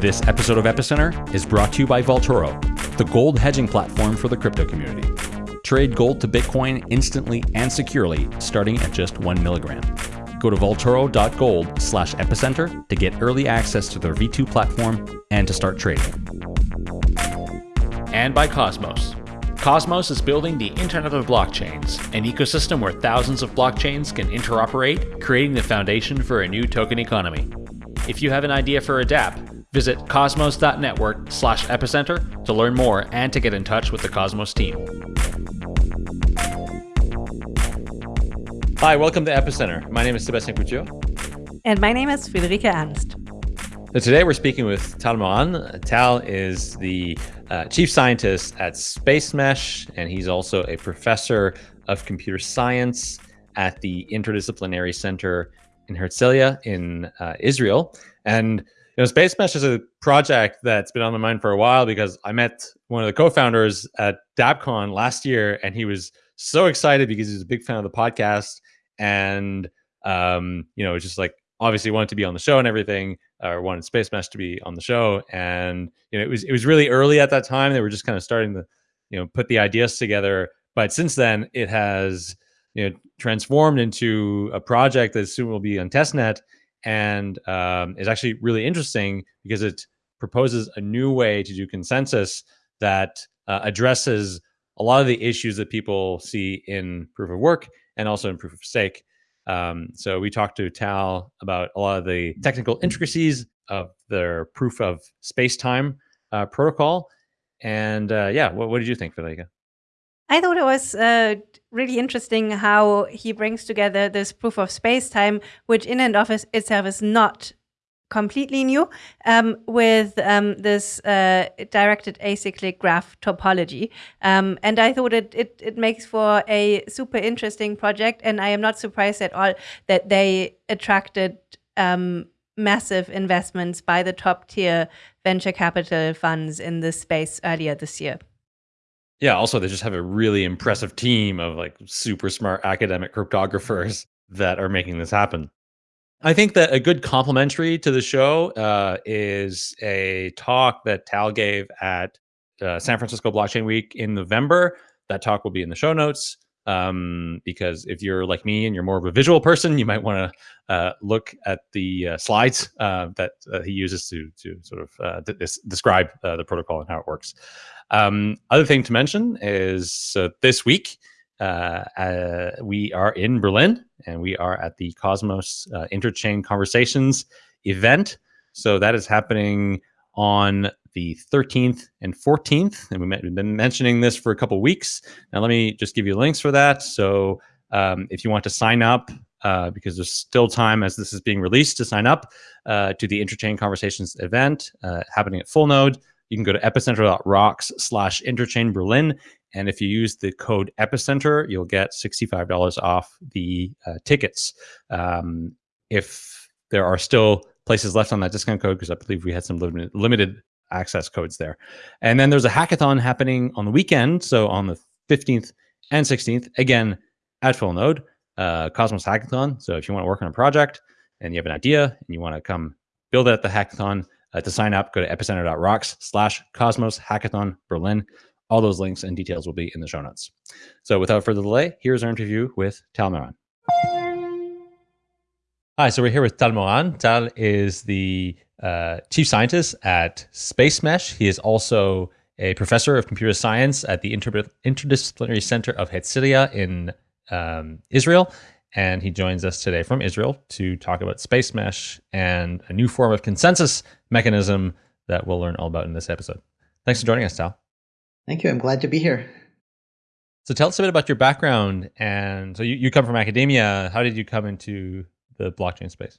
This episode of Epicenter is brought to you by Vaultoro, the gold hedging platform for the crypto community. Trade gold to Bitcoin instantly and securely, starting at just one milligram. Go to vaultoro.gold slash epicenter to get early access to their V2 platform and to start trading. And by Cosmos. Cosmos is building the Internet of Blockchains, an ecosystem where thousands of blockchains can interoperate, creating the foundation for a new token economy. If you have an idea for a dApp, visit cosmos.network slash epicenter to learn more and to get in touch with the Cosmos team. Hi, welcome to Epicenter. My name is Sebastian Couture. And my name is Friederike Ernst. So today we're speaking with Tal Moran. Tal is the uh, chief scientist at SpaceMesh, and he's also a professor of computer science at the Interdisciplinary Center in Herzliya in uh, Israel. And know, SpaceMesh is a project that's been on my mind for a while because I met one of the co-founders at DAppCon last year, and he was so excited because he's a big fan of the podcast, and um, you know, just like obviously wanted to be on the show and everything or wanted Space SpaceMesh to be on the show. And you know, it was it was really early at that time. They were just kind of starting to, you know, put the ideas together. But since then, it has you know transformed into a project that soon will be on testnet and um, is actually really interesting because it proposes a new way to do consensus that uh, addresses a lot of the issues that people see in proof of work and also in proof of stake. Um, so we talked to Tal about a lot of the technical intricacies of their proof of space-time uh, protocol. And uh, yeah, what, what, did you think, Felica? I thought it was uh, really interesting how he brings together this proof of space-time, which in and of itself is not completely new um, with um, this uh, directed acyclic graph topology. Um, and I thought it, it, it, makes for a super interesting project. And I am not surprised at all that they attracted um, massive investments by the top tier venture capital funds in this space earlier this year. Yeah, also they just have a really impressive team of like super smart academic cryptographers that are making this happen. I think that a good complementary to the show uh, is a talk that Tal gave at uh, San Francisco Blockchain Week in November. That talk will be in the show notes um, because if you're like me and you're more of a visual person, you might want to uh, look at the uh, slides uh, that uh, he uses to to sort of describe the protocol and how it works. Um, other thing to mention is this week uh, uh, we are in Berlin and we are at the Cosmos uh, Interchain Conversations event. So that is happening on the 13th and 14th. And we have been mentioning this for a couple weeks. Now, let me just give you links for that. So um, if you want to sign up, uh, because there's still time as this is being released to sign up uh, to the Interchain Conversations event uh, happening at Full Node. You can go to epicenter.rocks slash interchain Berlin and if you use the code Epicenter, you'll get $65 off the uh, tickets. Um, if there are still places left on that discount code, because I believe we had some limited, limited access codes there. And then there's a hackathon happening on the weekend. So on the 15th and 16th, again, at full node, uh, Cosmos Hackathon. So if you want to work on a project and you have an idea and you want to come build it at the hackathon, uh, to sign up, go to epicenter.rocks slash Cosmos Hackathon Berlin. All those links and details will be in the show notes. So without further delay, here's our interview with Tal Moran. Hi, so we're here with Tal Moran. Tal is the uh, chief scientist at SpaceMesh. He is also a professor of computer science at the Inter Interdisciplinary Center of Herzliya in um, Israel. And he joins us today from Israel to talk about SpaceMesh and a new form of consensus mechanism that we'll learn all about in this episode. Thanks for joining us, Tal. Thank you. I'm glad to be here. So tell us a bit about your background. And so you, you come from academia. How did you come into the blockchain space?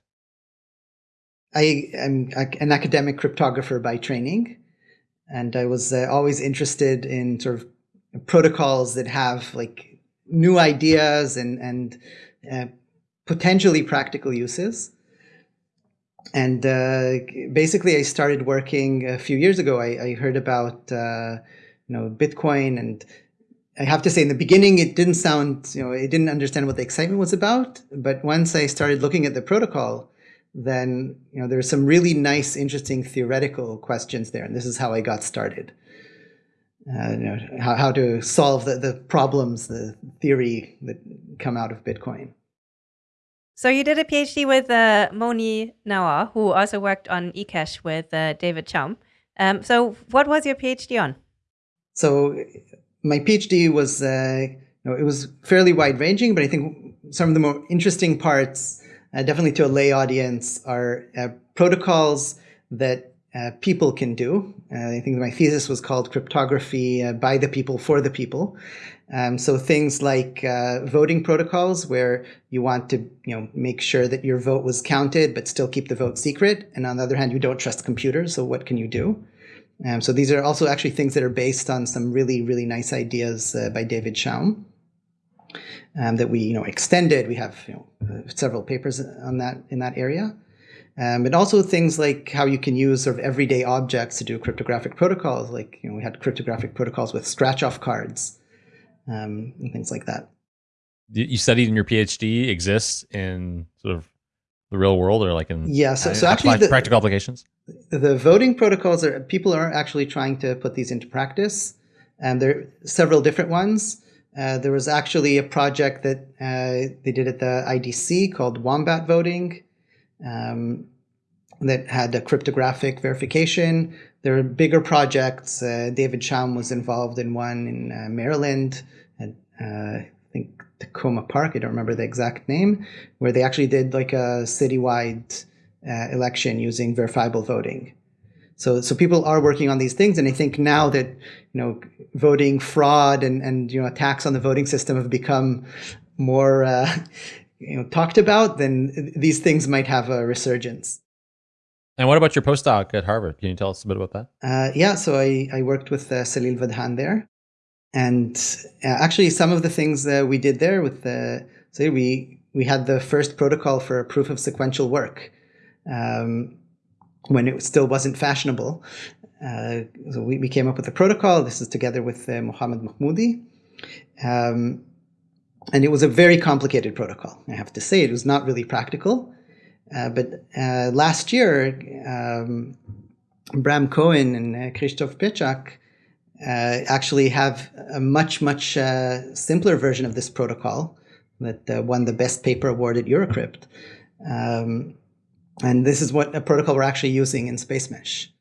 I am an academic cryptographer by training. And I was uh, always interested in sort of protocols that have like new ideas and, and uh, potentially practical uses. And uh, basically, I started working a few years ago. I, I heard about uh, you know, Bitcoin. And I have to say in the beginning, it didn't sound, you know, I didn't understand what the excitement was about. But once I started looking at the protocol, then you know there's some really nice, interesting theoretical questions there, and this is how I got started. Uh, you know, how, how to solve the, the problems, the theory that come out of Bitcoin. So you did a PhD with uh, Moni Naor, who also worked on eCash with uh, David Chaum. Um, so what was your PhD on? So my PhD was, uh, you know, it was fairly wide ranging, but I think some of the more interesting parts, uh, definitely to a lay audience, are uh, protocols that uh, people can do. Uh, I think my thesis was called cryptography uh, by the people for the people. Um, so things like voting protocols, where you want to, you know, make sure that your vote was counted, but still keep the vote secret. And on the other hand, you don't trust computers. So what can you do? Um, so these are also actually things that are based on some really, really nice ideas uh, by David Chaum um, that we, you know, extended. We have you know, uh, several papers on that in that area. Um, but also things like how you can use sort of everyday objects to do cryptographic protocols. Like, you know, we had cryptographic protocols with scratch-off cards um, and things like that. You studied in your PhD exists in sort of the real world or like in yeah, so, so actually the, practical applications? The voting protocols are people are actually trying to put these into practice. And there are several different ones. Uh, there was actually a project that uh, they did at the IDC called Wombat Voting um, that had a cryptographic verification. There are bigger projects. Uh, David Chaum was involved in one in uh, Maryland, and uh, I think Takoma Park. I don't remember the exact name, where they actually did like a citywide uh, election using verifiable voting. So, so people are working on these things, and I think now that you know voting fraud and and you know attacks on the voting system have become more uh, you know talked about, then these things might have a resurgence. And what about your postdoc at Harvard? Can you tell us a bit about that? Uh, yeah, so I, I worked with uh, Salil Vadhan there. And uh, actually, some of the things that we did there with the, say, we, we had the first protocol for proof of sequential work um, when it still wasn't fashionable. Uh, so we, we came up with a protocol. This is together with uh, Mohammad Mahmoody. Um, and it was a very complicated protocol. I have to say, it was not really practical. Uh, but uh, last year, um, Bram Cohen and uh, Pietrzak uh, actually have a much, much uh, simpler version of this protocol that won the best paper award at Eurocrypt. Um, and this is what a protocol we're actually using in Space Mesh.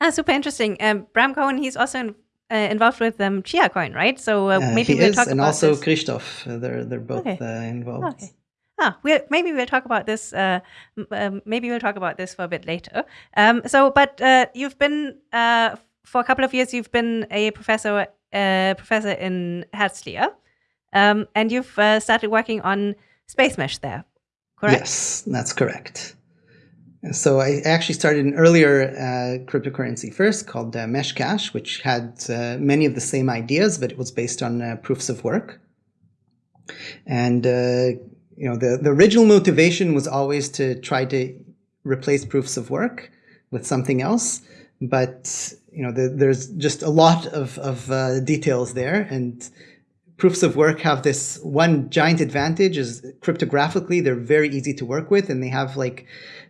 Ah, super interesting. Um, Bram Cohen, he's also in, uh, involved with um, Chiacoin, right? So uh, maybe we'll is, talk and about also this. Krzysztof. They're they're both Okay. involved. Okay. Ah, we'll, maybe we'll talk about this. Uh, um, maybe we'll talk about this for a bit later. Um, so, but uh, you've been uh, for a couple of years. You've been a professor, uh, professor in Herzliya, um, and you've uh, started working on space mesh there. Correct? Yes, that's correct. So I actually started an earlier uh, cryptocurrency first called uh, Meshcash, which had many of the same ideas, but it was based on proofs of work. And you know, the, the original motivation was always to try to replace proofs of work with something else. But, you know, the, there's just a lot of, of uh, details there. And proofs of work have this one giant advantage is cryptographically, they're very easy to work with and they have like,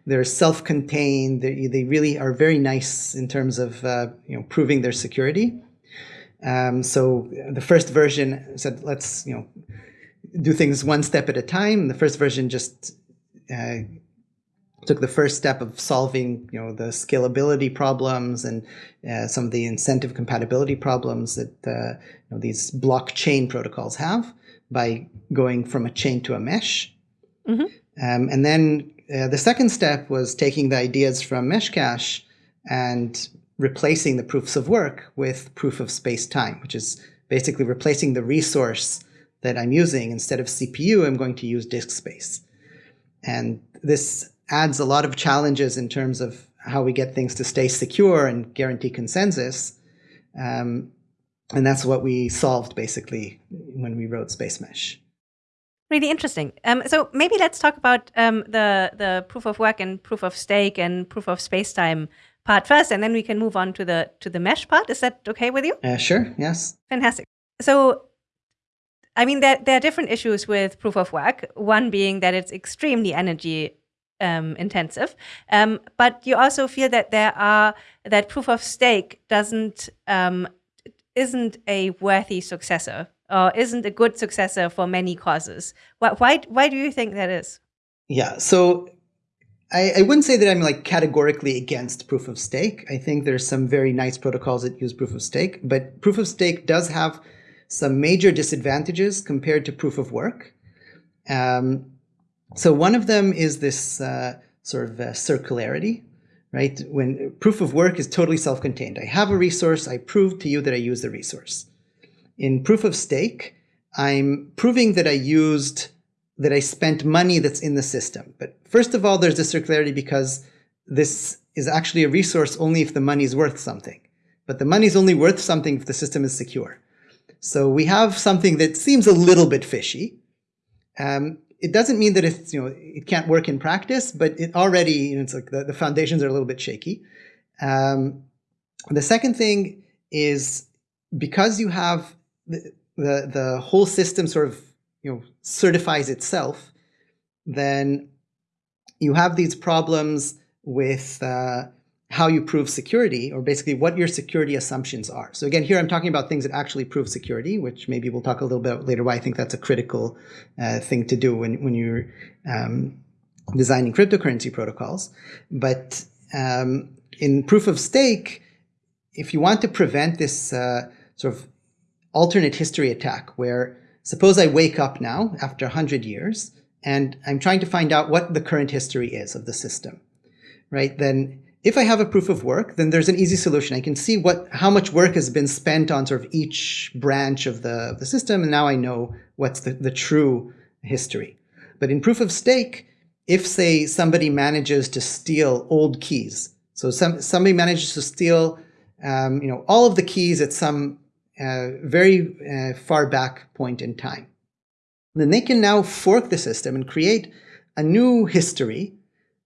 they're self-contained. They, they really are very nice in terms of, uh, you know, proving their security. Um, so the first version said, let's, you know, do things one step at a time. The first version just uh, took the first step of solving, you know, the scalability problems and uh, some of the incentive compatibility problems that uh, you know, these blockchain protocols have by going from a chain to a mesh. Mm-hmm. Um, and then uh, the second step was taking the ideas from Meshcash and replacing the proofs of work with proof of space-time, which is basically replacing the resource that I'm using, instead of CPU, I'm going to use disk space. And this adds a lot of challenges in terms of how we get things to stay secure and guarantee consensus. Um, and that's what we solved basically when we wrote Space Mesh. Really interesting. Um, so maybe let's talk about um, the the proof of work and proof of stake and proof of space time part first, and then we can move on to the to the mesh part. Is that okay with you? Uh, sure. Yes. Fantastic. So I mean, there, there are different issues with proof of work. One being that it's extremely energy um, intensive. Um, but you also feel that there are that proof of stake doesn't um, isn't a worthy successor or isn't a good successor for many causes. Why why, why do you think that is? Yeah, so I, I wouldn't say that I'm like categorically against proof of stake. I think there's some very nice protocols that use proof of stake, but proof of stake does have some major disadvantages compared to proof of work. Um, so one of them is this uh, sort of uh, circularity, right? When proof of work is totally self-contained. I have a resource, I prove to you that I use the resource. In proof of stake, I'm proving that I used, that I spent money that's in the system. But first of all, there's the circularity because this is actually a resource only if the money is worth something. But the money is only worth something if the system is secure. So we have something that seems a little bit fishy. Um, it doesn't mean that it's, you know, it can't work in practice, but it already, you know, it's like the, the foundations are a little bit shaky. Um, the second thing is because you have the, the, the whole system sort of, you know, certifies itself, then you have these problems with uh, how you prove security, or basically what your security assumptions are. So again, here I'm talking about things that actually prove security, which maybe we'll talk a little bit later why I think that's a critical uh, thing to do when, when you're um, designing cryptocurrency protocols. But um, in proof of stake, if you want to prevent this uh, sort of alternate history attack, where suppose I wake up now after 100 years, and I'm trying to find out what the current history is of the system, right? Then if I have a proof of work, then there's an easy solution. I can see what how much work has been spent on sort of each branch of the, the system, and now I know what's the, the true history. But in proof of stake, if say somebody manages to steal old keys, so some somebody manages to steal um, you know all of the keys at some uh, very uh, far back point in time, then they can now fork the system and create a new history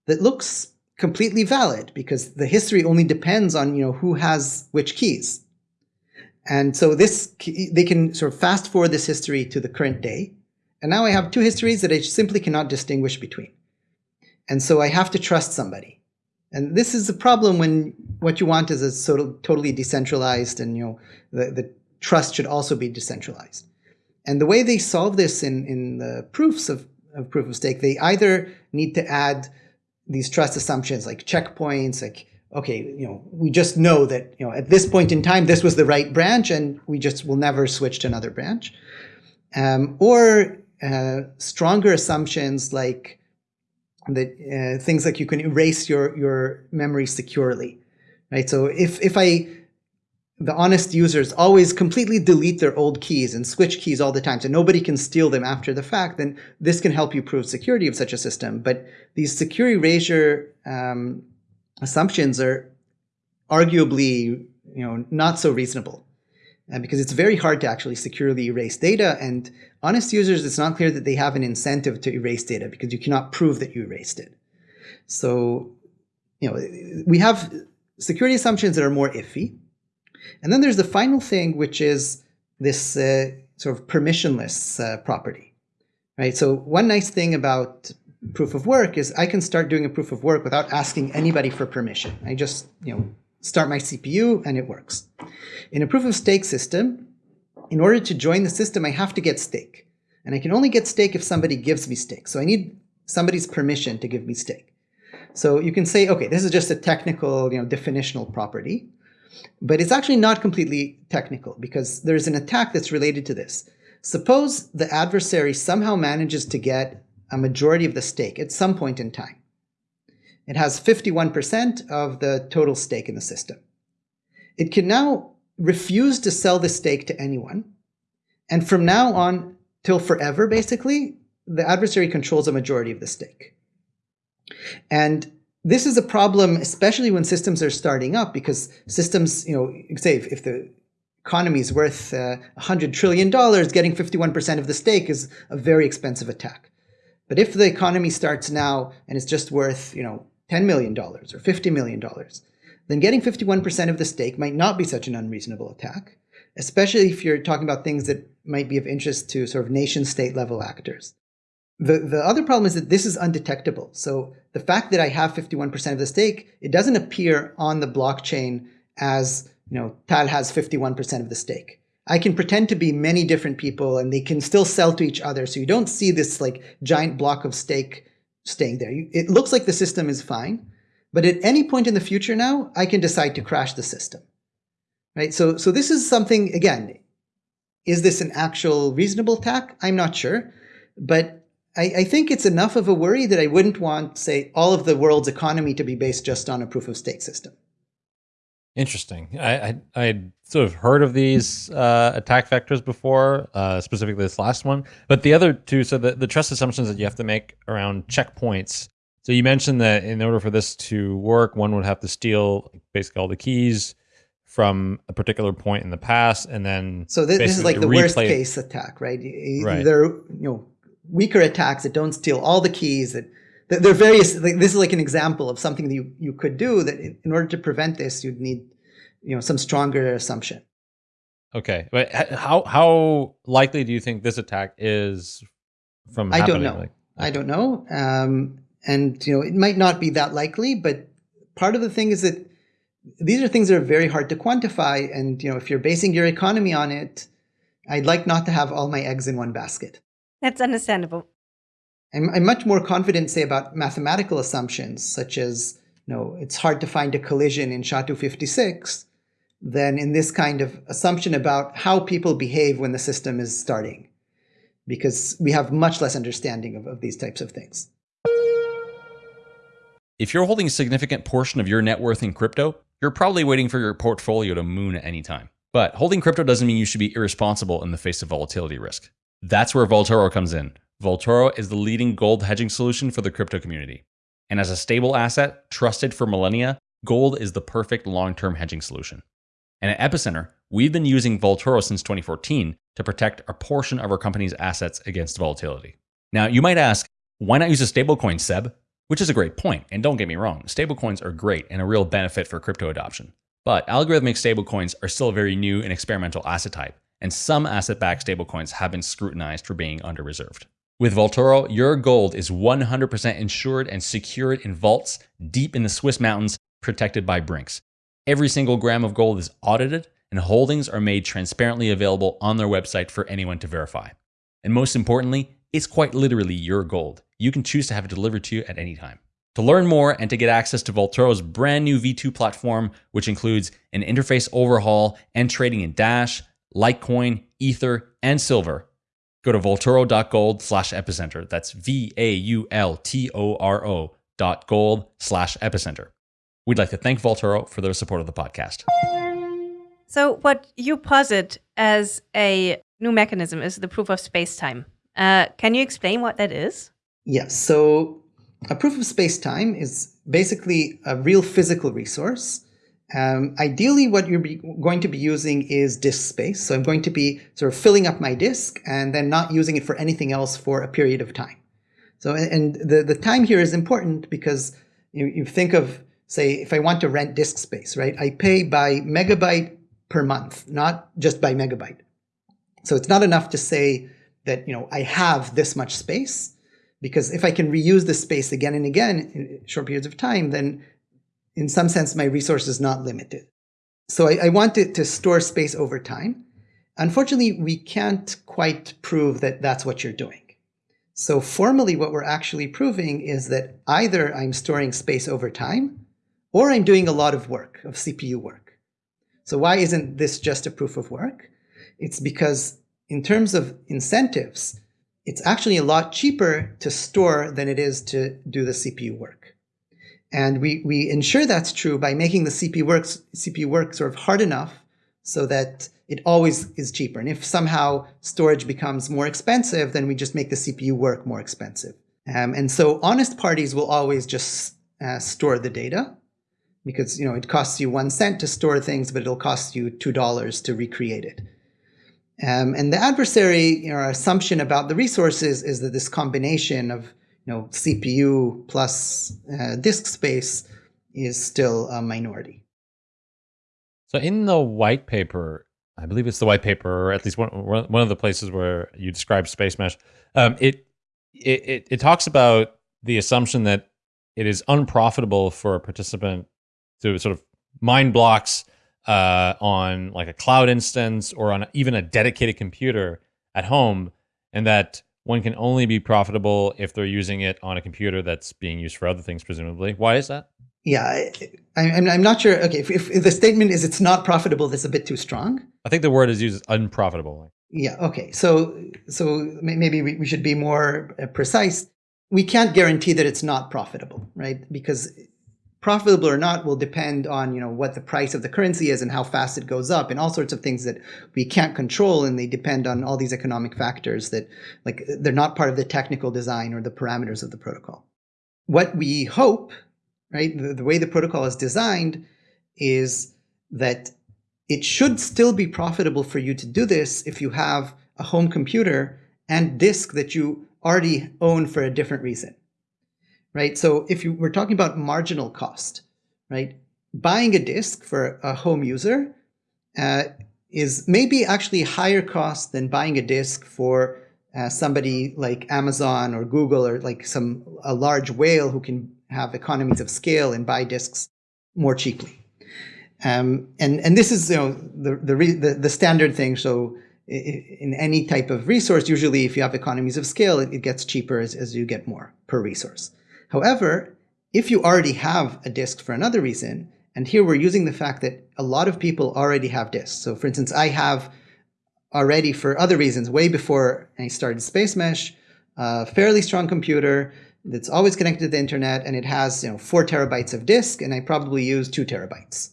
that looks completely valid because the history only depends on you know who has which keys. And so this they can sort of fast forward this history to the current day. And now I have two histories that I simply cannot distinguish between. And so I have to trust somebody. And this is the problem when what you want is a sort of totally decentralized and you know the, the trust should also be decentralized. And the way they solve this in, in the proofs of, of proof of stake, they either need to add these trust assumptions like checkpoints, like, okay, you know, we just know that, you know, at this point in time, this was the right branch and we just will never switch to another branch. Um, or uh, stronger assumptions like that uh, things like you can erase your, your memory securely, right? So if, if I the honest users always completely delete their old keys and switch keys all the time so nobody can steal them after the fact, then this can help you prove security of such a system. But these security erasure um, assumptions are arguably you know, not so reasonable uh, because it's very hard to actually securely erase data. And honest users, it's not clear that they have an incentive to erase data because you cannot prove that you erased it. So, you know, we have security assumptions that are more iffy. And then there's the final thing, which is this uh, sort of permissionless uh, property, right? So one nice thing about proof of work is I can start doing a proof of work without asking anybody for permission. I just, you know, start my CPU and it works. In a proof of stake system, in order to join the system, I have to get stake. And I can only get stake if somebody gives me stake. So I need somebody's permission to give me stake. So you can say, okay, this is just a technical, you know, definitional property. But it's actually not completely technical because there's an attack that's related to this. Suppose the adversary somehow manages to get a majority of the stake at some point in time. It has 51% of the total stake in the system. It can now refuse to sell the stake to anyone. And from now on till forever, basically, the adversary controls a majority of the stake. And this is a problem, especially when systems are starting up, because systems, you know, say if, if the economy is worth uh, $100 trillion, getting 51% of the stake is a very expensive attack. But if the economy starts now and it's just worth, you know, $10 million or $50 million, then getting 51% of the stake might not be such an unreasonable attack, especially if you're talking about things that might be of interest to sort of nation state level actors. The, the other problem is that this is undetectable. So the fact that I have 51% of the stake, it doesn't appear on the blockchain as, you know, Tal has 51% of the stake. I can pretend to be many different people and they can still sell to each other. So you don't see this like giant block of stake staying there. It looks like the system is fine, but at any point in the future now, I can decide to crash the system. Right? So, so this is something, again, is this an actual reasonable attack? I'm not sure. But I, I, think it's enough of a worry that I wouldn't want, say, all of the world's economy to be based just on a proof of stake system. Interesting. I I had sort of heard of these uh, attack vectors before, uh, specifically this last one. But the other two, so the, the trust assumptions that you have to make around checkpoints. So you mentioned that in order for this to work, one would have to steal basically all the keys from a particular point in the past, and then so this, this is like the worst case attack, right? right? There, you know, weaker attacks that don't steal all the keys that there are various like, this is like an example of something that you, you could do that in order to prevent this you'd need you know some stronger assumption. Okay but how how likely do you think this attack is from i don't know. Like, i don't know um, and you know it might not be that likely but part of the thing is that these are things that are very hard to quantify and you know if you're basing your economy on it i'd like not to have all my eggs in one basket that's understandable I'm, I'm much more confident, say, about mathematical assumptions, such as, you know, it's hard to find a collision in SHA-256, than in this kind of assumption about how people behave when the system is starting, because we have much less understanding of, of these types of things. If you're holding a significant portion of your net worth in crypto, you're probably waiting for your portfolio to moon at any time. But holding crypto doesn't mean you should be irresponsible in the face of volatility risk. That's where Vaultoro comes in. Vaultoro is the leading gold hedging solution for the crypto community. And as a stable asset trusted for millennia, gold is the perfect long term hedging solution. And at Epicenter, we've been using Vaultoro since 2014 to protect a portion of our company's assets against volatility. Now, you might ask, why not use a stablecoin, Seb? Which is a great point, and don't get me wrong, stablecoins are great and a real benefit for crypto adoption. But algorithmic stablecoins are still a very new and experimental asset type, and some asset backed stablecoins have been scrutinized for being under reserved. With Vaultoro, your gold is 100% insured and secured in vaults deep in the Swiss mountains, protected by Brinks. Every single gram of gold is audited, and holdings are made transparently available on their website for anyone to verify. And most importantly, it's quite literally your gold. You can choose to have it delivered to you at any time. To learn more and to get access to Vaultoro's brand new V2 platform, which includes an interface overhaul and trading in Dash, Litecoin, Ether, and Silver, Go to vaultoro.gold slash epicenter. That's V A U L T O R O dot gold slash epicenter. We'd like to thank Vaultoro for their support of the podcast. So, what you posit as a new mechanism is the proof of space time. Uh, can you explain what that is? Yes. So, a proof of space time is basically a real physical resource um, ideally, what you're going to be using is disk space. So I'm going to be sort of filling up my disk and then not using it for anything else for a period of time. So, and the, the time here is important because you, you think of, say, if I want to rent disk space, right? I pay by megabyte per month, not just by megabyte. So it's not enough to say that, you know, I have this much space because if I can reuse the space again and again in short periods of time, then in some sense, my resource is not limited. So I, I want it to store space over time. Unfortunately, we can't quite prove that that's what you're doing. So formally, what we're actually proving is that either I'm storing space over time, or I'm doing a lot of work, of CPU work. So why isn't this just a proof of work? It's because in terms of incentives, it's actually a lot cheaper to store than it is to do the CPU work. And we, we ensure that's true by making the CPU work, CPU work sort of hard enough so that it always is cheaper. And if somehow storage becomes more expensive, then we just make the CPU work more expensive. Um, and so honest parties will always just uh, store the data because you know it costs you one cent to store things, but it'll cost you two dollars to recreate it. Um, and the adversary you know, assumption about the resources is that this combination of you know, CPU plus uh, disk space is still a minority. So in the white paper, I believe it's the white paper, or at least one one of the places where you describe space mesh. Um, it it, it, talks about the assumption that it is unprofitable for a participant to sort of mine blocks uh, on like a cloud instance or on even a dedicated computer at home, and that one can only be profitable if they're using it on a computer that's being used for other things, presumably. Why is that? Yeah, I, am I'm not sure. Okay, if, if, the statement is it's not profitable, that's a bit too strong. I think the word is used unprofitable. Yeah. Okay. So so maybe we, we should be more uh, precise. We can't guarantee that it's not profitable, right? Because profitable or not will depend on you know what the price of the currency is and how fast it goes up and all sorts of things that we can't control and they depend on all these economic factors that like they're not part of the technical design or the parameters of the protocol. What we hope right the, the way the protocol is designed is that it should still be profitable for you to do this if you have a home computer and disk that you already own for a different reason right? So if you, we're talking about marginal cost, right? Buying a disk for a home user uh, is maybe actually higher cost than buying a disk for uh, somebody like Amazon or Google or like some a large whale who can have economies of scale and buy disks more cheaply. Um, and and this is you know the the, the, the standard thing. So in any type of resource, usually if you have economies of scale, it, it gets cheaper as, as you get more per resource. However, if you already have a disk for another reason, and here we're using the fact that a lot of people already have disks. So for instance, I have already for other reasons, way before I started Space Mesh, a fairly strong computer that's always connected to the internet and it has you know four terabytes of disk and I probably use two terabytes.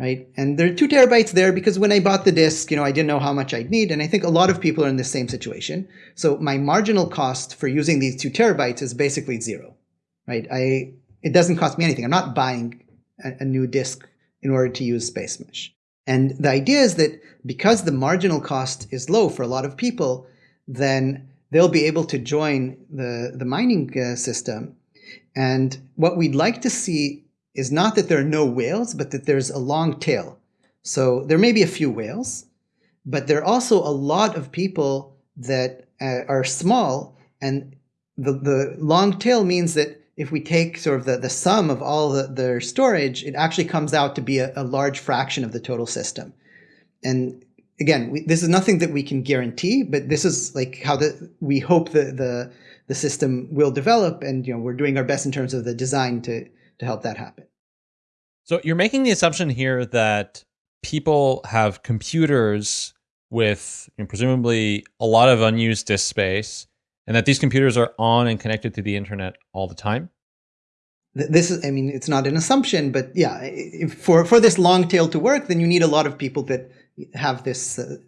Right? And there are two terabytes there because when I bought the disk, you know, I didn't know how much I'd need. And I think a lot of people are in the same situation. So my marginal cost for using these two terabytes is basically zero right? I it doesn't cost me anything. I'm not buying a, a new disk in order to use Space Mesh. And the idea is that because the marginal cost is low for a lot of people, then they'll be able to join the, the mining uh, system. And what we'd like to see is not that there are no whales, but that there's a long tail. So there may be a few whales, but there are also a lot of people that uh, are small. And the, the long tail means that if we take sort of the, the sum of all the, their storage, it actually comes out to be a, a large fraction of the total system. And again, we, this is nothing that we can guarantee, but this is like how the, we hope the, the, the system will develop. And, you know, we're doing our best in terms of the design to, to help that happen. So you're making the assumption here that people have computers with you know, presumably a lot of unused disk space and that these computers are on and connected to the internet all the time? This is, I mean, it's not an assumption, but yeah, for, for this long tail to work, then you need a lot of people that have this, uh,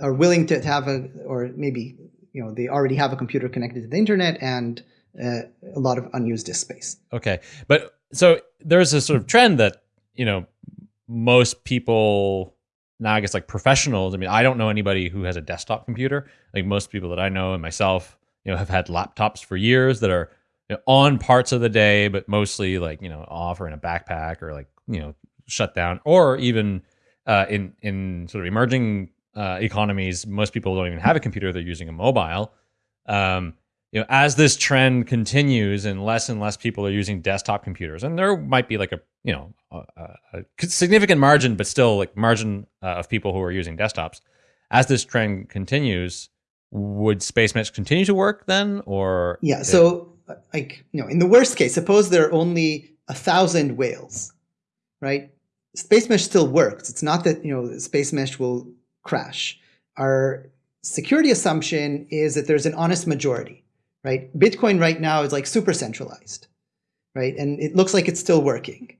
are willing to have a, or maybe, you know, they already have a computer connected to the internet and uh, a lot of unused disk space. Okay. But so there's a sort of trend that, you know, most people now I guess like professionals. I mean, I don't know anybody who has a desktop computer. Like most people that I know and myself, you know have had laptops for years that are you know, on parts of the day, but mostly like you know off or in a backpack or like you know shut down, or even uh, in in sort of emerging uh, economies, most people don't even have a computer; they're using a mobile. Um, you know, as this trend continues and less and less people are using desktop computers, and there might be like a you know a, a significant margin, but still like margin uh, of people who are using desktops. As this trend continues, would space mesh continue to work then or yeah so like you know in the worst case suppose there are only a thousand whales right? Space mesh still works. It's not that you know space mesh will crash. Our security assumption is that there's an honest majority right? Bitcoin right now is like super centralized right? And it looks like it's still working.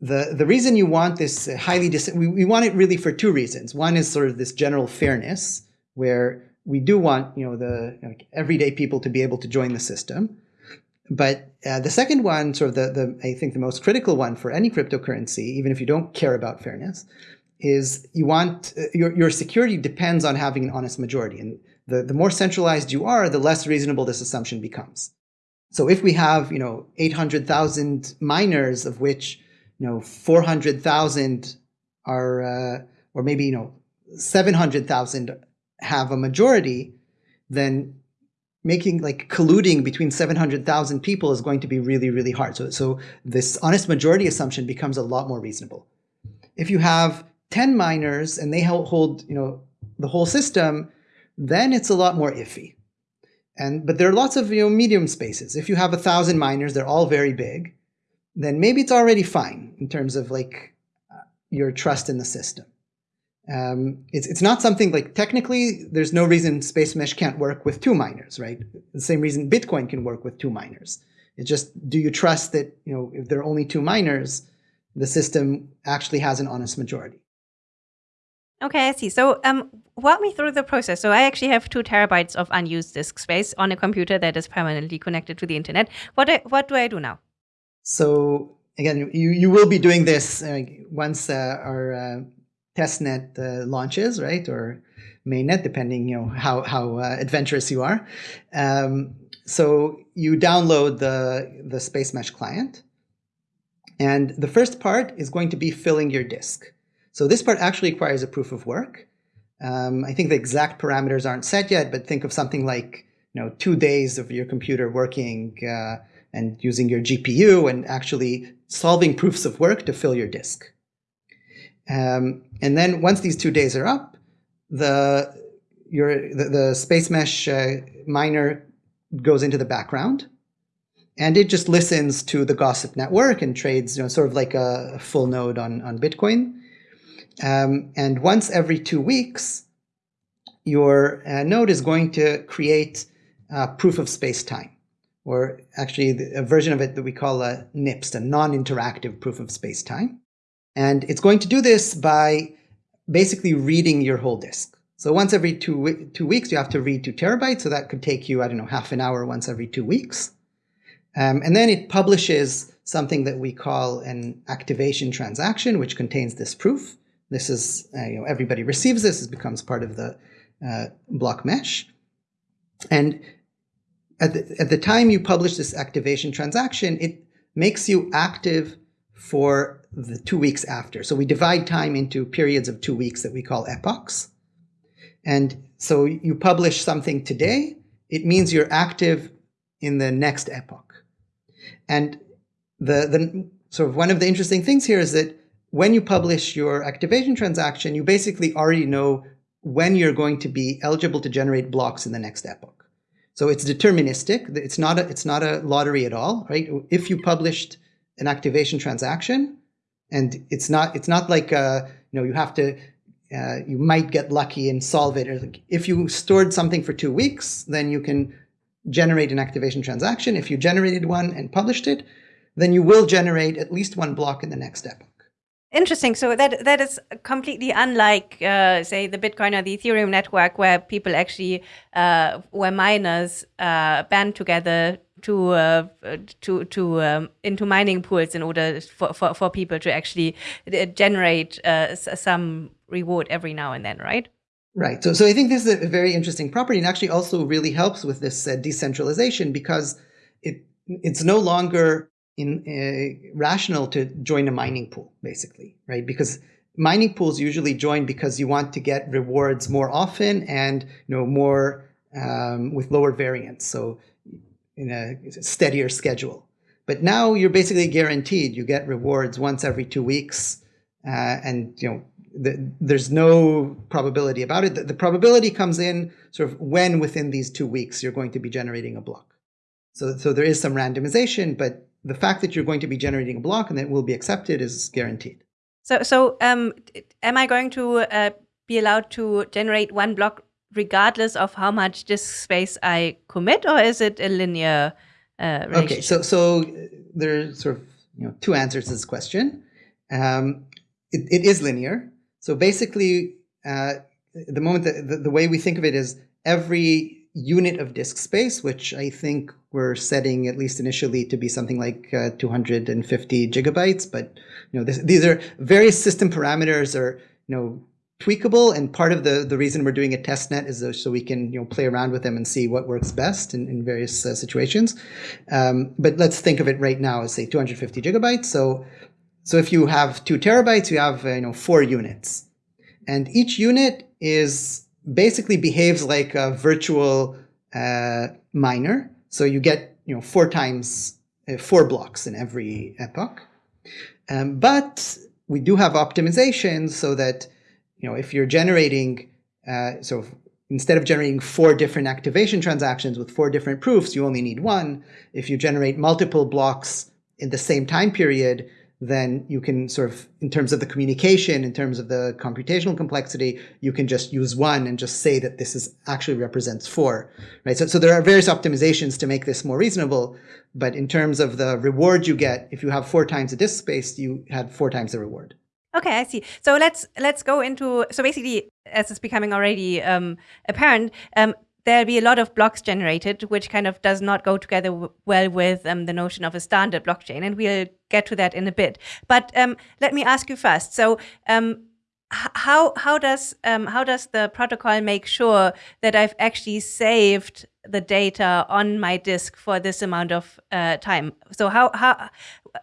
The the reason you want this highly dis we, we want it really for two reasons. One is sort of this general fairness where we do want you know the everyday people to be able to join the system. But uh, the second one, sort of the, the I think the most critical one for any cryptocurrency, even if you don't care about fairness, is you want uh, your your security depends on having an honest majority, and the the more centralized you are, the less reasonable this assumption becomes. So if we have you know eight hundred thousand miners, of which you know four hundred thousand are, uh, or maybe you know seven hundred thousand have a majority, then making like colluding between 700,000 people is going to be really, really hard. So, so this honest majority assumption becomes a lot more reasonable. If you have 10 miners and they hold, you know, the whole system, then it's a lot more iffy. And, but there are lots of you know, medium spaces. If you have a thousand miners, they're all very big, then maybe it's already fine in terms of like uh, your trust in the system. Um, it's, it's not something like technically there's no reason space mesh can't work with two miners, right? The same reason Bitcoin can work with two miners. It's just, do you trust that, you know, if there are only two miners, the system actually has an honest majority? Okay, I see. So um, walk me through the process. So I actually have two terabytes of unused disk space on a computer that is permanently connected to the internet. What, do, what do I do now? So again, you, you will be doing this uh, once uh, our uh, testnet uh, launches, right? Or mainnet, depending, you know, how, how uh, adventurous you are. Um, so you download the, the Space Mesh client. And the first part is going to be filling your disk. So this part actually requires a proof of work. Um, I think the exact parameters aren't set yet, but think of something like, you know, two days of your computer working uh, and using your GPU and actually solving proofs of work to fill your disk. Um, and then once these two days are up, the your the, the space mesh uh, miner goes into the background, and it just listens to the gossip network and trades, you know, sort of like a full node on on Bitcoin. Um, and once every two weeks, your uh, node is going to create a proof of space-time, or actually a version of it that we call a NIPS, a non-interactive proof of space-time. And it's going to do this by basically reading your whole disk. So once every two, two weeks, you have to read two terabytes. So that could take you, I don't know, half an hour once every two weeks. Um, and then it publishes something that we call an activation transaction, which contains this proof. This is, uh, you know, everybody receives this. It becomes part of the uh, block mesh. And at the, at the time you publish this activation transaction, it makes you active for the two weeks after. So we divide time into periods of two weeks that we call epochs. And so you publish something today, it means you're active in the next epoch. And the, the sort of one of the interesting things here is that when you publish your activation transaction, you basically already know when you're going to be eligible to generate blocks in the next epoch. So it's deterministic. It's not a, it's not a lottery at all, right? If you published an activation transaction, and it's not it's not like uh, you know you have to uh, you might get lucky and solve it. If you stored something for two weeks, then you can generate an activation transaction. If you generated one and published it, then you will generate at least one block in the next epoch. Interesting. So that that is completely unlike, uh, say, the Bitcoin or the Ethereum network, where people actually, uh, where miners uh, band together to uh, to to um, into mining pools in order for, for, for people to actually uh, generate uh, some reward every now and then, right? Right. So so I think this is a very interesting property, and actually also really helps with this uh, decentralization because it it's no longer in uh, rational to join a mining pool, basically, right? Because mining pools usually join because you want to get rewards more often and you know more um, with lower variance. So in a steadier schedule. But now you're basically guaranteed you get rewards once every two weeks, uh, and you know the, there's no probability about it. The, the, probability comes in sort of when within these two weeks you're going to be generating a block. So, so there is some randomization, but the fact that you're going to be generating a block and that will be accepted is guaranteed. So, so um, am I going to uh, be allowed to generate one block regardless of how much disk space I commit, or is it a linear uh, Okay, so so there's sort of you know two answers to this question. Um, it, it is linear. So basically, uh, the moment that the, the way we think of it is every unit of disk space, which I think we're setting at least initially to be something like uh, 250 gigabytes. But you know, this, these are various system parameters or you know tweakable. And part of the, the reason we're doing a test net is so we can you know play around with them and see what works best in, in various uh, situations. Um, but let's think of it right now as say 250 gigabytes. So so if you have two terabytes, you have uh, you know four units, and each unit is basically behaves like a virtual uh, miner. So you get you know four times uh, four blocks in every epoch. Um, but we do have optimizations so that you know if you're generating uh, so instead of generating four different activation transactions with four different proofs, you only need one. If you generate multiple blocks in the same time period, then you can sort of, in terms of the communication, in terms of the computational complexity, you can just use one and just say that this is actually represents four, right? So, so there are various optimizations to make this more reasonable, but in terms of the reward you get, if you have four times the disk space, you had four times the reward. Okay, I see. So let's let's go into so basically, as it's becoming already um, apparent, um, there'll be a lot of blocks generated, which kind of does not go together well with um, the notion of a standard blockchain, and we'll get to that in a bit. But um, let me ask you first. So um, how how does um, how does the protocol make sure that I've actually saved the data on my disk for this amount of uh, time? So how how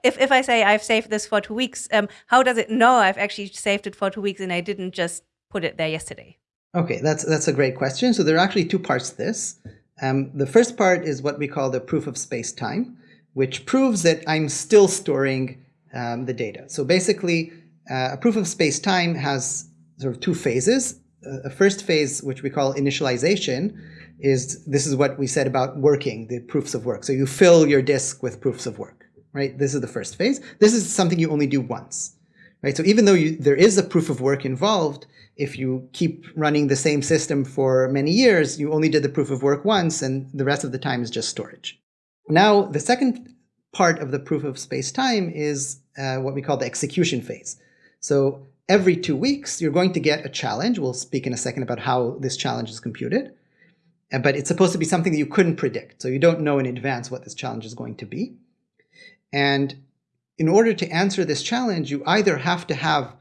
if if I say I've saved this for two weeks, um, how does it know I've actually saved it for two weeks and I didn't just put it there yesterday? Okay, that's that's a great question. So there are actually two parts to this. Um, the first part is what we call the proof of space time, which proves that I'm still storing um, the data. So basically uh, a proof of space time has sort of two phases. Uh, a first phase, which we call initialization, is this is what we said about working, the proofs of work. So you fill your disk with proofs of work, right? This is the first phase. This is something you only do once, right? So even though you, there is a proof of work involved, if you keep running the same system for many years, you only did the proof of work once and the rest of the time is just storage. Now, the second part of the proof of space time is uh, what we call the execution phase. So every two weeks, you're going to get a challenge. We'll speak in a second about how this challenge is computed. But it's supposed to be something that you couldn't predict. So you don't know in advance what this challenge is going to be. And in order to answer this challenge, you either have to have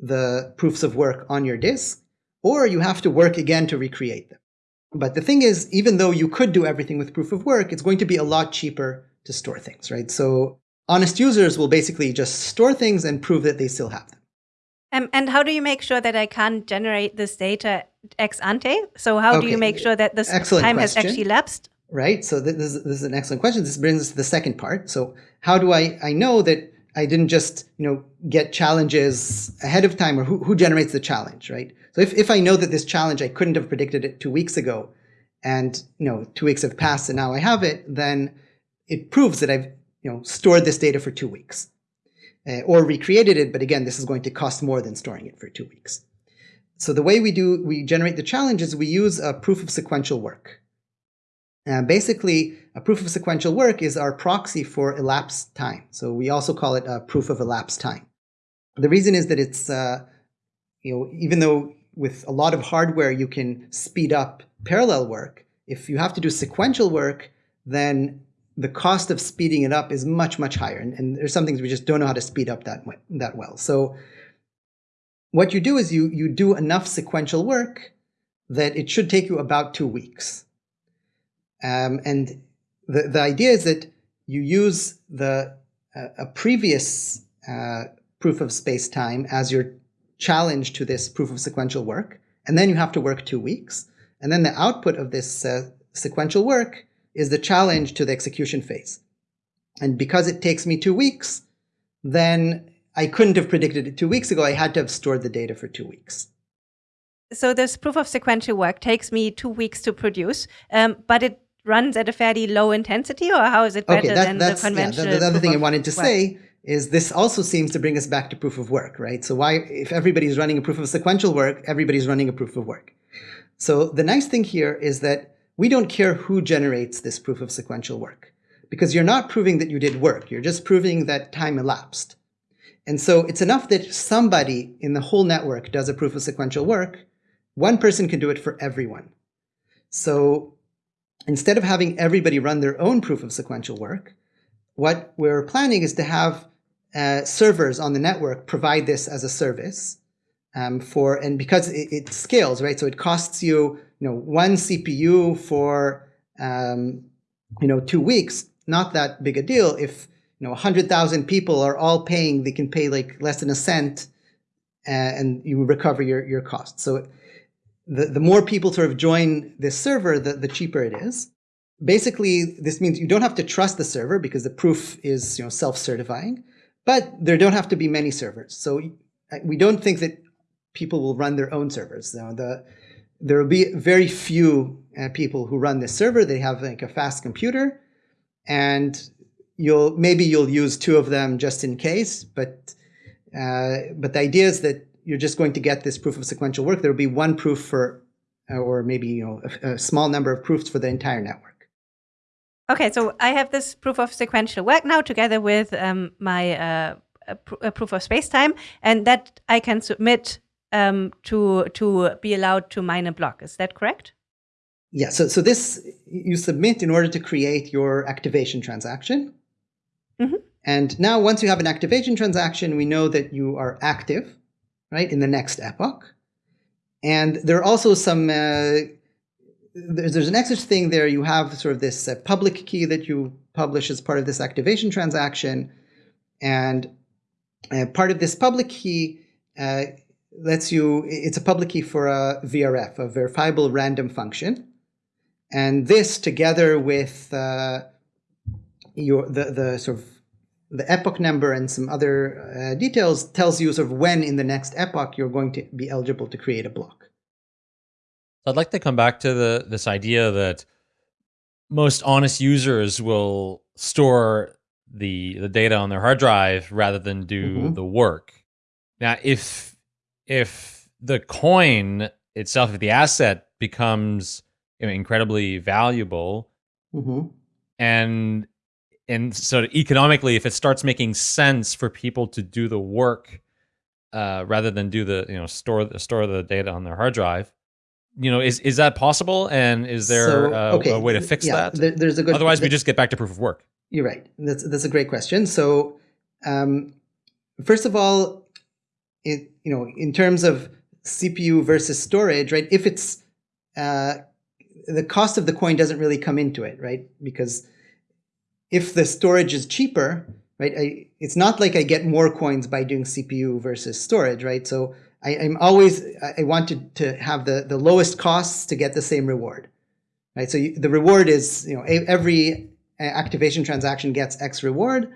the proofs of work on your disk, or you have to work again to recreate them. But the thing is, even though you could do everything with proof of work, it's going to be a lot cheaper to store things, right? So honest users will basically just store things and prove that they still have them. Um, and how do you make sure that I can't generate this data ex ante? So how okay. do you make sure that this Excellent time question. has actually lapsed? Right. So this is, this is an excellent question. This brings us to the second part. So how do I, I know that I didn't just, you know, get challenges ahead of time or who, who generates the challenge, right? So if, if I know that this challenge, I couldn't have predicted it two weeks ago and, you know, two weeks have passed and now I have it, then it proves that I've, you know, stored this data for two weeks uh, or recreated it. But again, this is going to cost more than storing it for two weeks. So the way we do, we generate the challenge is we use a proof of sequential work. Uh, basically, a proof of sequential work is our proxy for elapsed time. So we also call it a proof of elapsed time. The reason is that it's, uh, you know, even though with a lot of hardware you can speed up parallel work, if you have to do sequential work, then the cost of speeding it up is much, much higher. And, and there's some things we just don't know how to speed up that, that well. So what you do is you, you do enough sequential work that it should take you about two weeks. Um, and the, the idea is that you use the uh, a previous uh, proof of space-time as your challenge to this proof of sequential work, and then you have to work two weeks. And then the output of this uh, sequential work is the challenge to the execution phase. And because it takes me two weeks, then I couldn't have predicted it two weeks ago. I had to have stored the data for two weeks. So this proof of sequential work takes me two weeks to produce, um, but it runs at a fairly low intensity, or how is it better okay, that, than the conventional? Yeah, the, the other thing I wanted to work. say is this also seems to bring us back to proof of work, right? So why, if everybody's running a proof of sequential work, everybody's running a proof of work. So the nice thing here is that we don't care who generates this proof of sequential work because you're not proving that you did work. You're just proving that time elapsed. And so it's enough that somebody in the whole network does a proof of sequential work. One person can do it for everyone. So instead of having everybody run their own proof of sequential work, what we're planning is to have uh, servers on the network provide this as a service um, for, and because it, it, scales, right? So it costs you you know, one CPU for, um, you know, two weeks, not that big a deal. If, you know, 100,000 people are all paying, they can pay like less than a cent uh, and you recover your, your costs. So the, the more people sort of join this server, the, the cheaper it is. Basically, this means you don't have to trust the server because the proof is you know, self-certifying, but there don't have to be many servers. So we don't think that people will run their own servers. You know, the, there will be very few uh, people who run this server. They have like a fast computer and you'll maybe you'll use two of them just in case, but uh, but the idea is that you're just going to get this proof of sequential work. There will be one proof for, uh, or maybe you know a, a small number of proofs for the entire network. Okay, so I have this proof of sequential work now together with um, my uh, pr proof of spacetime, and that I can submit um, to to be allowed to mine a block. Is that correct? Yeah. So so this you submit in order to create your activation transaction. Mm -hmm. And now once you have an activation transaction, we know that you are active, right, in the next epoch. And there are also some, uh, there's, there's, an extra thing there. You have sort of this uh, public key that you publish as part of this activation transaction. And uh, part of this public key uh, lets you, it's a public key for a VRF, a verifiable random function. And this together with uh, your the, the sort of the epoch number and some other uh, details tells you sort of when in the next epoch you're going to be eligible to create a block. I'd like to come back to the this idea that most honest users will store the the data on their hard drive rather than do mm -hmm. the work. Now, if if the coin itself, if the asset becomes you know, incredibly valuable, mm -hmm. and and so economically, if it starts making sense for people to do the work uh, rather than do the you know store the store the data on their hard drive, you know, is is that possible? And is there so, uh, okay. a way to fix yeah, that? There, there's a good. Otherwise, we just get back to proof of work. You're right. That's that's a great question. So, um, first of all, it you know, in terms of CPU versus storage, right? If it's uh, the cost of the coin doesn't really come into it, right? Because if the storage is cheaper, right, I, it's not like I get more coins by doing CPU versus storage, right? So I, am always, I wanted to have the, the lowest costs to get the same reward, right? So you, the reward is, you know, every activation transaction gets X reward.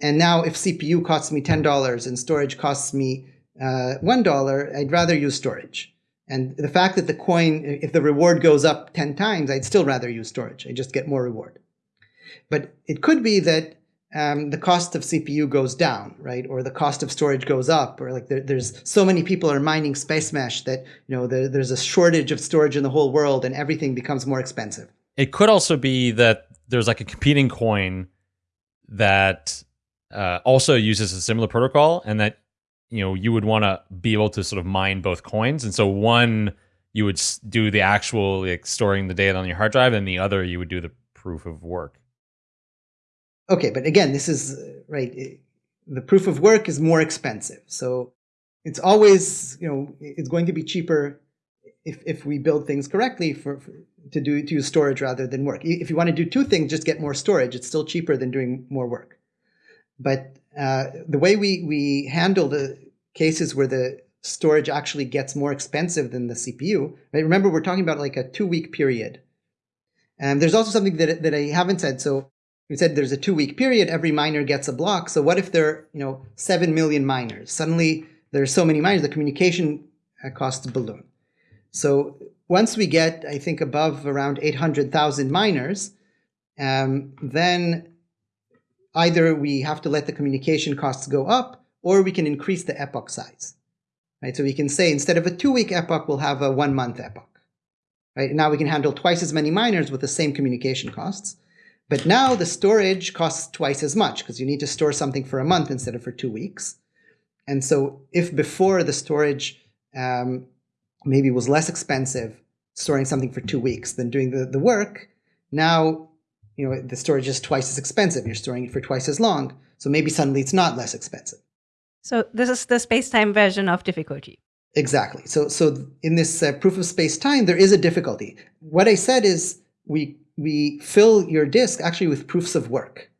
And now if CPU costs me $10 and storage costs me uh, $1, I'd rather use storage. And the fact that the coin, if the reward goes up 10 times, I'd still rather use storage. I just get more reward. But it could be that um, the cost of CPU goes down, right? Or the cost of storage goes up, or like there, there's so many people are mining Spacemesh that you know there, there's a shortage of storage in the whole world, and everything becomes more expensive. It could also be that there's like a competing coin that uh, also uses a similar protocol, and that you know you would want to be able to sort of mine both coins, and so one you would do the actual like storing the data on your hard drive, and the other you would do the proof of work. Okay, but again, this is uh, right. the proof of work is more expensive, so it's always you know it's going to be cheaper if if we build things correctly for, for to do to use storage rather than work. If you want to do two things, just get more storage. It's still cheaper than doing more work. But uh, the way we we handle the cases where the storage actually gets more expensive than the CPU. Right? Remember, we're talking about like a two week period. And there's also something that that I haven't said. So we said there's a two week period, every miner gets a block. So what if there are, you know, 7 million miners? Suddenly there's so many miners, the communication uh, costs balloon. So once we get, I think, above around 800,000 miners, um, then either we have to let the communication costs go up or we can increase the epoch size. Right? So we can say instead of a two-week epoch, we'll have a one-month epoch. Right? Now we can handle twice as many miners with the same communication costs. But now the storage costs twice as much because you need to store something for a month instead of for two weeks. And so if before the storage um, maybe was less expensive storing something for two weeks than doing the, the work, now you know the storage is twice as expensive. You're storing it for twice as long. So maybe suddenly it's not less expensive. So this is the space-time version of difficulty. Exactly. So so in this uh, proof of space-time, there is a difficulty. What I said is we we fill your disk actually with proofs of work.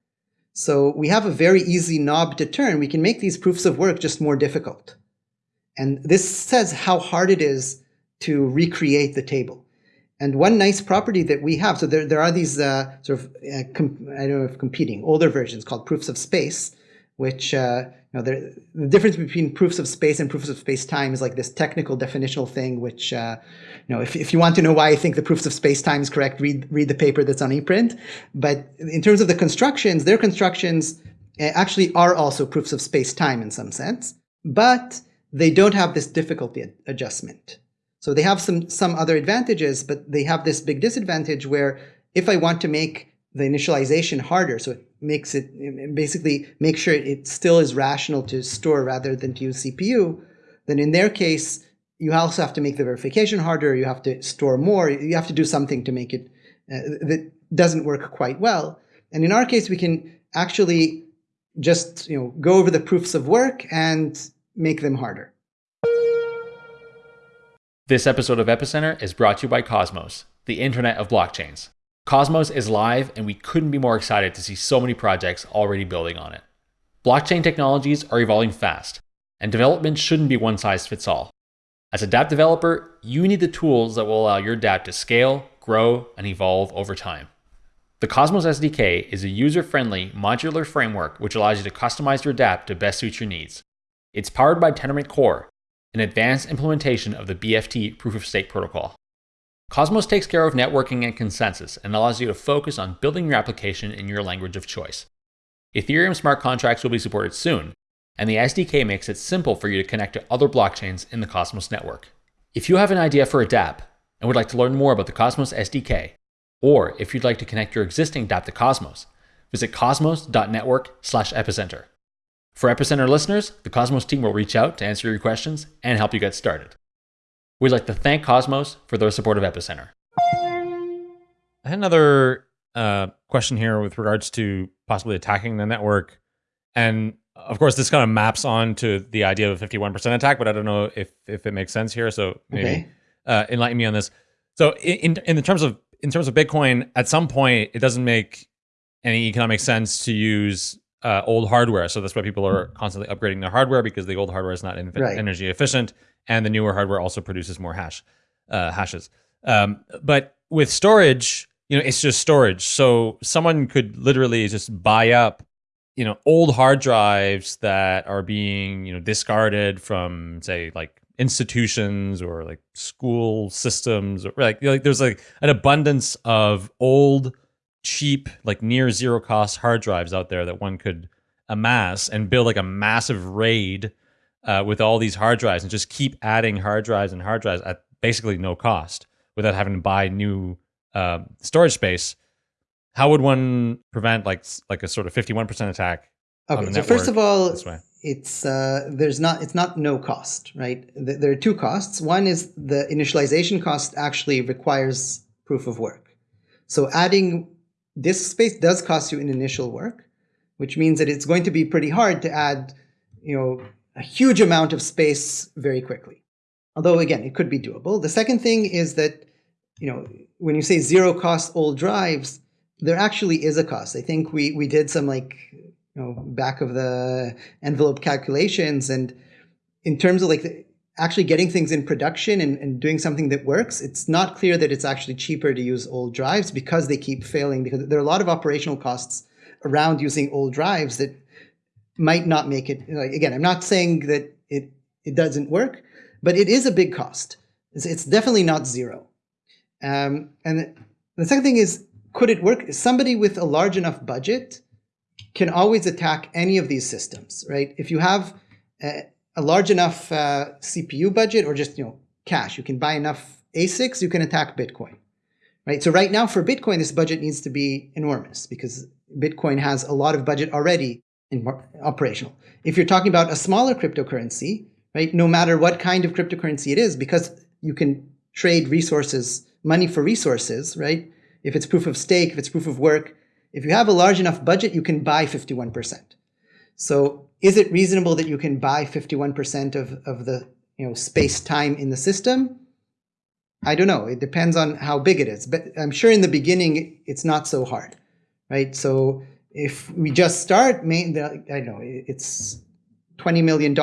So we have a very easy knob to turn. We can make these proofs of work just more difficult. And this says how hard it is to recreate the table. And one nice property that we have, so there, there are these uh, sort of, uh, I don't know if competing, older versions called proofs of space, which, uh, you know, the difference between proofs of space and proofs of space time is like this technical definitional thing, which, uh, you know, if, if you want to know why I think the proofs of space time is correct, read, read the paper that's on ePrint. But in terms of the constructions, their constructions uh, actually are also proofs of space time in some sense, but they don't have this difficulty adjustment. So they have some, some other advantages, but they have this big disadvantage where if I want to make the initialization harder, so it makes it, it basically make sure it still is rational to store rather than to use CPU, then in their case, you also have to make the verification harder, you have to store more, you have to do something to make it uh, that doesn't work quite well. And in our case, we can actually just you know go over the proofs of work and make them harder. This episode of Epicenter is brought to you by Cosmos, the internet of blockchains. Cosmos is live, and we couldn't be more excited to see so many projects already building on it. Blockchain technologies are evolving fast, and development shouldn't be one size fits all. As a dApp developer, you need the tools that will allow your dApp to scale, grow, and evolve over time. The Cosmos SDK is a user friendly, modular framework which allows you to customize your dApp to best suit your needs. It's powered by Tendermint Core, an advanced implementation of the BFT proof of stake protocol. Cosmos takes care of networking and consensus and allows you to focus on building your application in your language of choice. Ethereum smart contracts will be supported soon, and the SDK makes it simple for you to connect to other blockchains in the Cosmos network. If you have an idea for a dApp and would like to learn more about the Cosmos SDK, or if you'd like to connect your existing dApp to Cosmos, visit cosmos.network/epicenter. For Epicenter listeners, the Cosmos team will reach out to answer your questions and help you get started. We'd like to thank Cosmos for their support of Epicenter. I had another uh, question here with regards to possibly attacking the network. And of course, this kind of maps on to the idea of a 51% attack, but I don't know if, if it makes sense here. So maybe okay. uh, enlighten me on this. So in, in the terms of in terms of Bitcoin, at some point, it doesn't make any economic sense to use uh, old hardware. So that's why people are constantly upgrading their hardware because the old hardware is not right. energy efficient, and the newer hardware also produces more hash uh, hashes. Um, but with storage, you know, it's just storage. So someone could literally just buy up, you know, old hard drives that are being you know discarded from say like institutions or like school systems or like like there's like an abundance of old cheap, like near zero cost hard drives out there that one could amass and build like a massive raid uh, with all these hard drives and just keep adding hard drives and hard drives at basically no cost without having to buy new uh, storage space. How would one prevent like like a sort of fifty one percent attack? Okay, so first of all, it's uh, there's not it's not no cost, right? There are two costs. One is the initialization cost actually requires proof of work. So adding Disk space does cost you an initial work, which means that it's going to be pretty hard to add, you know, a huge amount of space very quickly. Although again, it could be doable. The second thing is that, you know, when you say zero cost old drives, there actually is a cost. I think we we did some like, you know, back of the envelope calculations and in terms of like actually getting things in production and, and doing something that works, it's not clear that it's actually cheaper to use old drives because they keep failing because there are a lot of operational costs around using old drives that might not make it like, again i'm not saying that it it doesn't work but it is a big cost. It's, it's definitely not zero. Um, and the second thing is could it work? Somebody with a large enough budget can always attack any of these systems right? If you have uh, a large enough uh, CPU budget or just you know cash, you can buy enough ASICs, you can attack Bitcoin. Right? So right now for Bitcoin, this budget needs to be enormous because Bitcoin has a lot of budget already in operational. If you're talking about a smaller cryptocurrency, right, no matter what kind of cryptocurrency it is, because you can trade resources, money for resources, right? If it's proof of stake, if it's proof of work, if you have a large enough budget, you can buy 51%. So is it reasonable that you can buy 51% of, of the you know space time in the system? I don't know. It depends on how big it is. But I'm sure in the beginning, it's not so hard, right? So if we just start, I don't know, it's $20 million.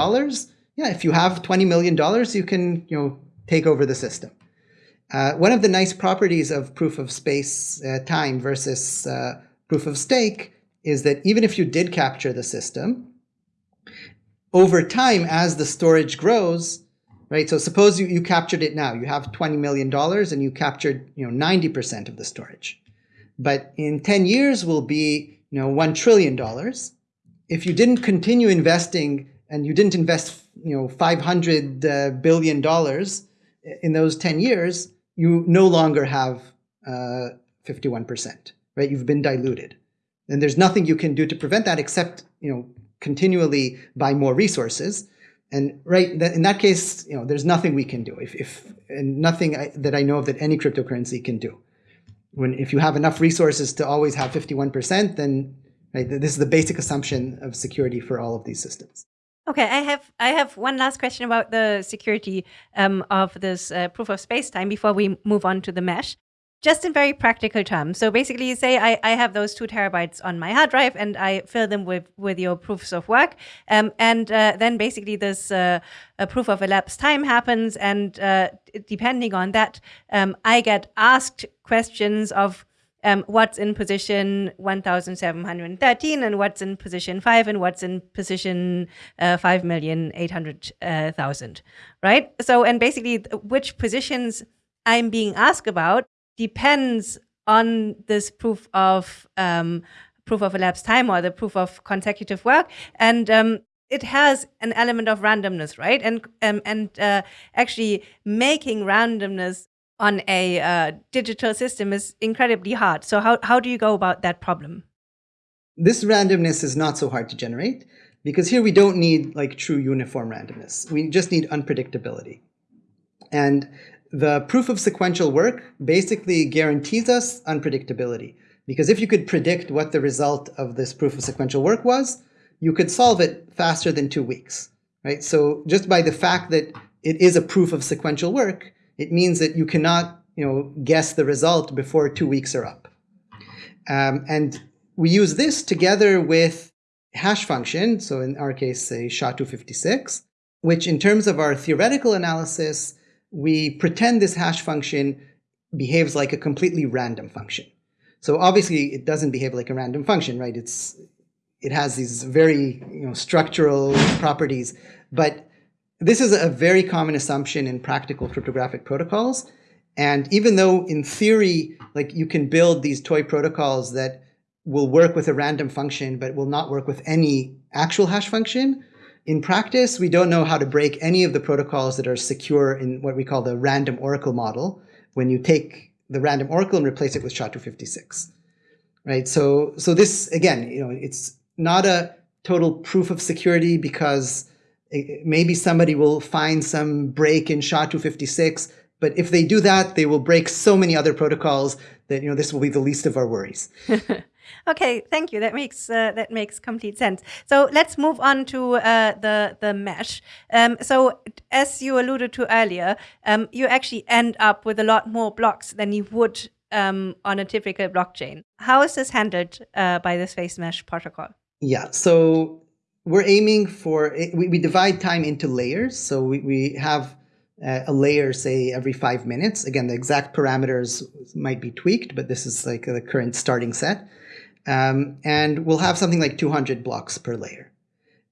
Yeah, if you have $20 million, you can, you know, take over the system. Uh, one of the nice properties of proof of space uh, time versus uh, proof of stake is that even if you did capture the system, over time, as the storage grows, right? So suppose you, you captured it now, you have $20 million and you captured, you know, 90% of the storage. But in 10 years will be, you know, $1 trillion. If you didn't continue investing and you didn't invest, you know, $500 uh, billion in those 10 years, you no longer have uh, 51%, right? You've been diluted. And there's nothing you can do to prevent that except, you know, continually buy more resources. And right in that case, you know, there's nothing we can do. If, if and nothing I, that I know of that any cryptocurrency can do. When if you have enough resources to always have 51%, then right, this is the basic assumption of security for all of these systems. Okay, I have I have one last question about the security um, of this uh, proof of space time before we move on to the mesh. Just in very practical terms. So basically, you say I, I have those two terabytes on my hard drive and I fill them with, with your proofs of work. Um, and uh, then basically, this uh, proof of elapsed time happens. And uh, depending on that, um, I get asked questions of um, what's in position 1713 and what's in position 5 and what's in position uh, 5,800,000, right? So, and basically which positions I'm being asked about depends on this proof of um, proof of elapsed time or the proof of consecutive work. And um, it has an element of randomness, right? And um, and uh, actually making randomness on a uh, digital system is incredibly hard. So how, how do you go about that problem? This randomness is not so hard to generate because here we don't need like true uniform randomness. We just need unpredictability. And the proof of sequential work basically guarantees us unpredictability. Because if you could predict what the result of this proof of sequential work was, you could solve it faster than two weeks, right? So just by the fact that it is a proof of sequential work, it means that you cannot you know, guess the result before two weeks are up. Um, and we use this together with hash function, so in our case, say SHA-256, which in terms of our theoretical analysis, we pretend this hash function behaves like a completely random function. So obviously it doesn't behave like a random function, right? It's it has these very you know structural properties, but this is a very common assumption in practical cryptographic protocols. And even though in theory, like you can build these toy protocols that will work with a random function, but will not work with any actual hash function, in practice, we don't know how to break any of the protocols that are secure in what we call the random oracle model when you take the random oracle and replace it with SHA-256. Right? So, so this, again, you know, it's not a total proof of security because maybe somebody will find some break in SHA-256, but if they do that, they will break so many other protocols that you know this will be the least of our worries. okay, thank you. That makes uh, that makes complete sense. So let's move on to uh, the the mesh. Um, so as you alluded to earlier, um, you actually end up with a lot more blocks than you would um, on a typical blockchain. How is this handled uh, by the Spacemesh protocol? Yeah, so we're aiming for, we, we divide time into layers. So we, we have uh, a layer, say, every five minutes. Again, the exact parameters might be tweaked, but this is like the current starting set. Um, and we'll have something like 200 blocks per layer.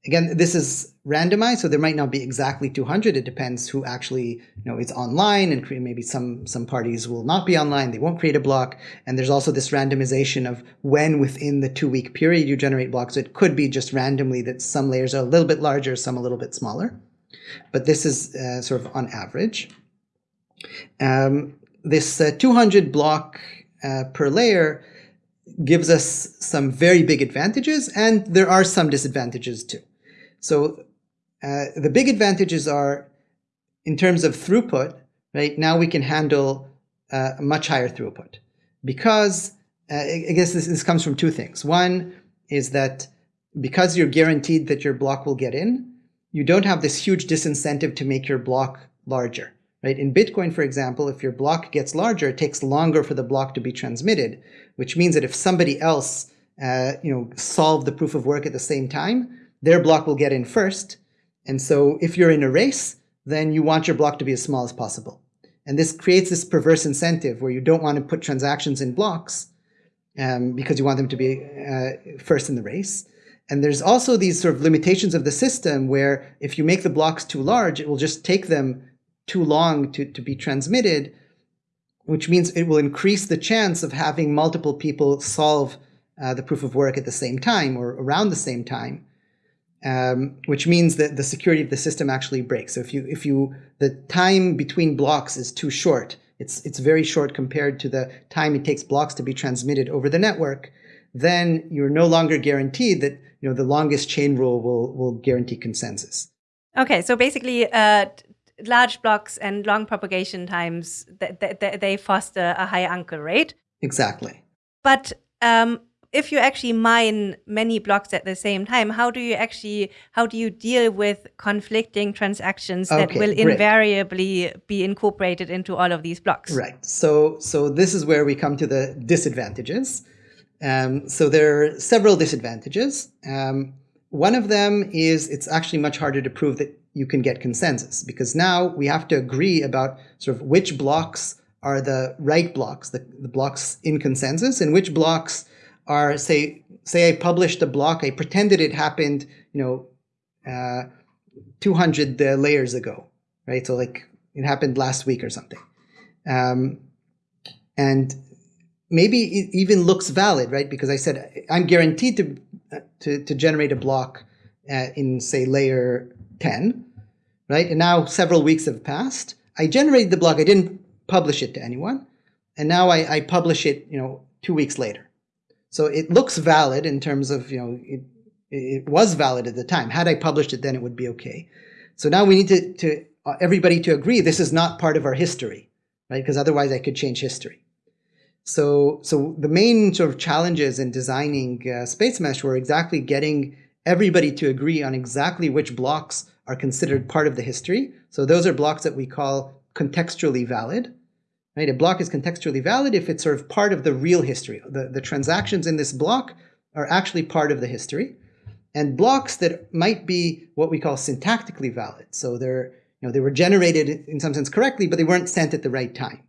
Again, this is randomized, so there might not be exactly 200. It depends who actually you know is online, and maybe some some parties will not be online. They won't create a block. And there's also this randomization of when within the two week period you generate blocks. So it could be just randomly that some layers are a little bit larger, some a little bit smaller. But this is uh, sort of on average. Um, this uh, 200 block uh, per layer gives us some very big advantages, and there are some disadvantages too. So uh, the big advantages are in terms of throughput, right? Now we can handle uh, much higher throughput because uh, I guess this, this comes from two things. One is that because you're guaranteed that your block will get in, you don't have this huge disincentive to make your block larger. Right? In Bitcoin, for example, if your block gets larger, it takes longer for the block to be transmitted, which means that if somebody else uh, you know, solved the proof of work at the same time, their block will get in first. And so if you're in a race, then you want your block to be as small as possible. And this creates this perverse incentive where you don't want to put transactions in blocks um, because you want them to be uh, first in the race. And there's also these sort of limitations of the system where if you make the blocks too large, it will just take them too long to, to be transmitted, which means it will increase the chance of having multiple people solve uh, the proof of work at the same time or around the same time um, which means that the security of the system actually breaks. So if you if you the time between blocks is too short, it's it's very short compared to the time it takes blocks to be transmitted over the network, then you're no longer guaranteed that you know the longest chain rule will will guarantee consensus. Okay, so basically, uh, large blocks and long propagation times th th they foster a high uncle rate. Exactly. But um, if you actually mine many blocks at the same time, how do you actually how do you deal with conflicting transactions that okay, will great. invariably be incorporated into all of these blocks? Right. So so this is where we come to the disadvantages. Um, so there are several disadvantages. Um, one of them is it's actually much harder to prove that you can get consensus because now we have to agree about sort of which blocks are the right blocks, the, the blocks in consensus, and which blocks are say say I published a block, I pretended it happened, you know, uh, 200 uh, layers ago, right? So like it happened last week or something, um, and maybe it even looks valid, right? Because I said I'm guaranteed to uh, to, to generate a block uh, in say layer 10, right? And now several weeks have passed. I generated the block. I didn't publish it to anyone, and now I, I publish it, you know, two weeks later so it looks valid in terms of, you know, it, it was valid at the time. Had I published it, then it would be okay. So now we need to, to uh, everybody to agree this is not part of our history, right? Because otherwise I could change history. So, so the main sort of challenges in designing uh, Spacemesh were exactly getting everybody to agree on exactly which blocks are considered part of the history. So those are blocks that we call contextually valid. Right? A block is contextually valid if it's sort of part of the real history. The, the transactions in this block are actually part of the history. And blocks that might be what we call syntactically valid. So they're, you know, they were generated in some sense correctly, but they weren't sent at the right time.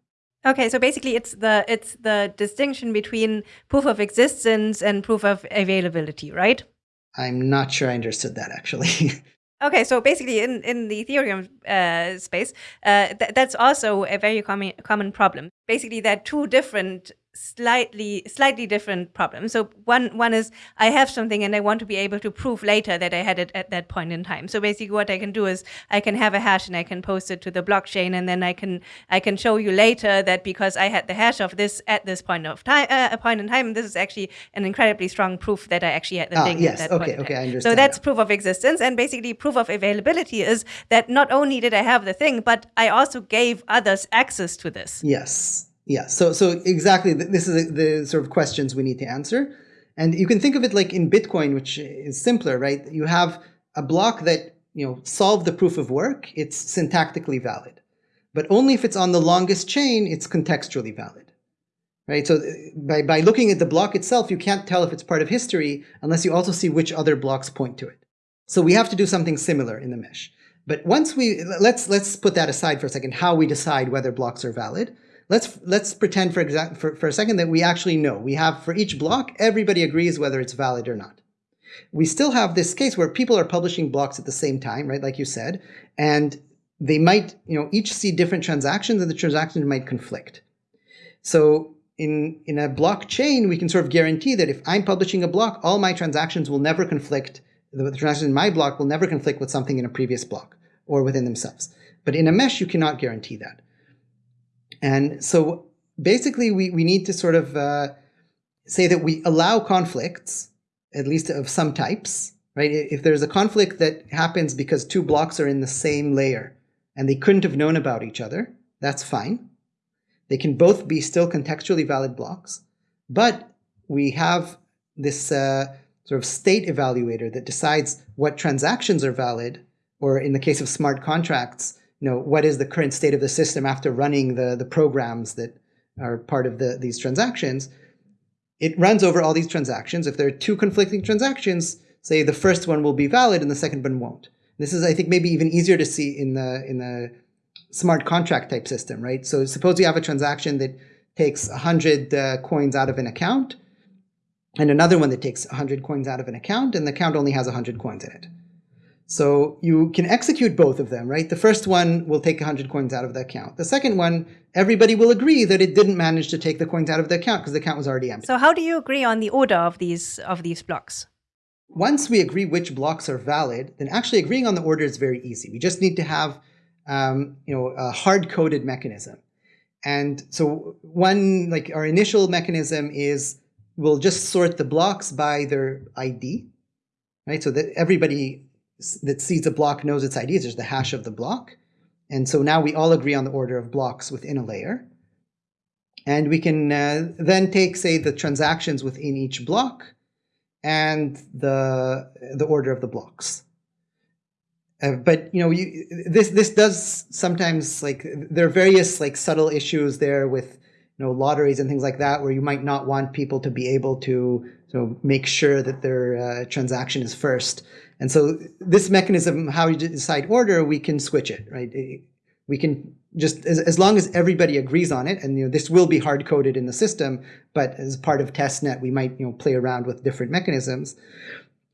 Okay, so basically it's the it's the distinction between proof of existence and proof of availability, right? I'm not sure I understood that actually. Okay, so basically, in in the Ethereum uh, space, uh, th that's also a very common common problem. Basically, there are two different slightly slightly different problems. So one one is I have something and I want to be able to prove later that I had it at that point in time. So basically what I can do is I can have a hash and I can post it to the blockchain and then I can I can show you later that because I had the hash of this at this point of time uh, a point in time this is actually an incredibly strong proof that I actually had the ah, thing yes, at that okay, point. Okay, I understand. So that's proof of existence and basically proof of availability is that not only did I have the thing but I also gave others access to this. Yes. Yeah, so so exactly, this is the sort of questions we need to answer. And you can think of it like in Bitcoin, which is simpler, right? You have a block that, you know, solved the proof of work, it's syntactically valid. But only if it's on the longest chain, it's contextually valid. Right? So uh, by, by looking at the block itself, you can't tell if it's part of history unless you also see which other blocks point to it. So we have to do something similar in the mesh. But once we, let's, let's put that aside for a second, how we decide whether blocks are valid. Let's let's pretend for, exact, for, for a second that we actually know. We have for each block, everybody agrees whether it's valid or not. We still have this case where people are publishing blocks at the same time, right? Like you said, and they might, you know, each see different transactions and the transactions might conflict. So in, in a blockchain, we can sort of guarantee that if I'm publishing a block, all my transactions will never conflict. The transactions in my block will never conflict with something in a previous block or within themselves. But in a mesh, you cannot guarantee that. And so basically we, we need to sort of uh, say that we allow conflicts, at least of some types, right? If there's a conflict that happens because two blocks are in the same layer and they couldn't have known about each other, that's fine. They can both be still contextually valid blocks, but we have this uh, sort of state evaluator that decides what transactions are valid, or in the case of smart contracts, you know, what is the current state of the system after running the, the programs that are part of the, these transactions. It runs over all these transactions. If there are two conflicting transactions, say the first one will be valid and the second one won't. This is, I think, maybe even easier to see in the in the smart contract type system, right? So suppose you have a transaction that takes 100 uh, coins out of an account, and another one that takes 100 coins out of an account, and the account only has 100 coins in it. So you can execute both of them, right? The first one will take 100 coins out of the account. The second one, everybody will agree that it didn't manage to take the coins out of the account because the account was already empty. So how do you agree on the order of these of these blocks? Once we agree which blocks are valid, then actually agreeing on the order is very easy. We just need to have um, you know, a hard-coded mechanism. And so one, like our initial mechanism is we'll just sort the blocks by their ID, right? So that everybody that sees a block knows its ID. There's the hash of the block. And so now we all agree on the order of blocks within a layer. And we can uh, then take, say, the transactions within each block and the, the order of the blocks. Uh, but you know, you, this this does sometimes like there are various like subtle issues there with you know lotteries and things like that where you might not want people to be able to so make sure that their uh, transaction is first. And so this mechanism, how you decide order, we can switch it, right? We can just as, as long as everybody agrees on it, and you know this will be hard coded in the system, but as part of testnet, we might you know play around with different mechanisms.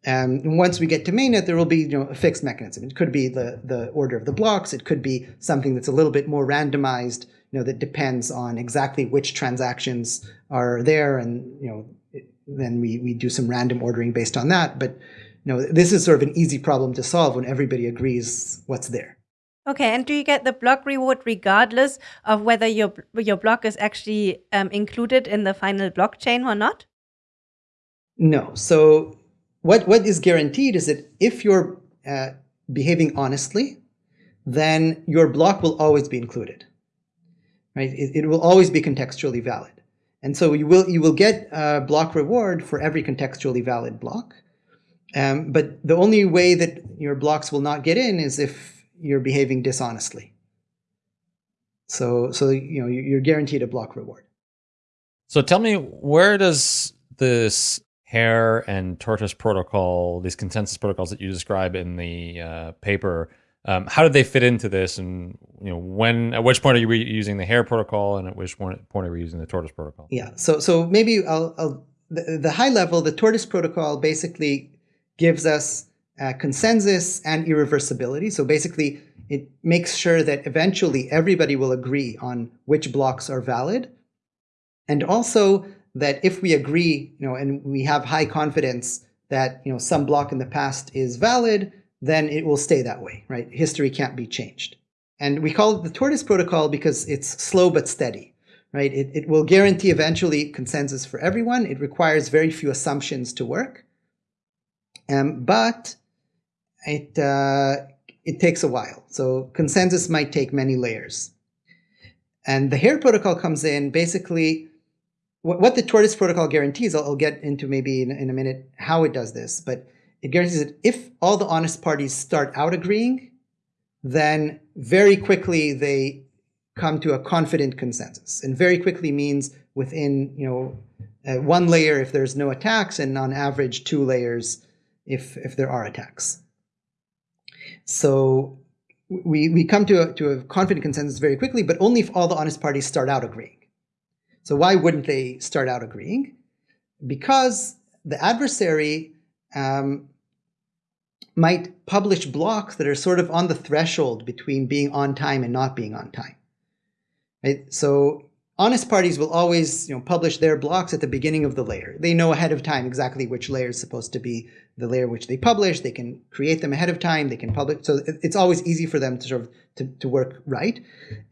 Um, and once we get to mainnet, there will be you know, a fixed mechanism. It could be the, the order of the blocks. It could be something that's a little bit more randomized, you know, that depends on exactly which transactions are there. And, you know, it, then we, we do some random ordering based on that. But, know, this is sort of an easy problem to solve when everybody agrees what's there. Okay, and do you get the block reward regardless of whether your your block is actually um, included in the final blockchain or not? No. So what, what is guaranteed is that if you're uh, behaving honestly, then your block will always be included. Right? It, it, will always be contextually valid. And so you will, you will get a block reward for every contextually valid block. Um, but the only way that your blocks will not get in is if you're behaving dishonestly. So, so you know, you're guaranteed a block reward. So tell me, where does this Hare and Tortoise protocol, these consensus protocols that you describe in the uh, paper, um, how do they fit into this? And you know, when at which point are you using the Hare protocol, and at which point are we using the Tortoise protocol? Yeah. So so maybe I'll, I'll the, the high level, the Tortoise protocol basically gives us uh, consensus and irreversibility. So basically, it makes sure that eventually everybody will agree on which blocks are valid, and also that if we agree, you know, and we have high confidence that, you know, some block in the past is valid, then it will stay that way, right? History can't be changed. And we call it the tortoise protocol because it's slow but steady, right? It, it will guarantee eventually consensus for everyone. It requires very few assumptions to work. Um, but it, uh, it takes a while. So consensus might take many layers. And the Hare protocol comes in basically what the tortoise protocol guarantees, I'll, I'll get into maybe in, in, a minute how it does this, but it guarantees that if all the honest parties start out agreeing, then very quickly they come to a confident consensus. And very quickly means within, you know, uh, one layer if there's no attacks, and on average two layers if if there are attacks. So we we come to a, to a confident consensus very quickly, but only if all the honest parties start out agreeing. So why wouldn't they start out agreeing? Because the adversary um, might publish blocks that are sort of on the threshold between being on time and not being on time. Right? So honest parties will always you know, publish their blocks at the beginning of the layer. They know ahead of time exactly which layer is supposed to be the layer which they publish. They can create them ahead of time. They can publish. So it's always easy for them to sort of to, to work right.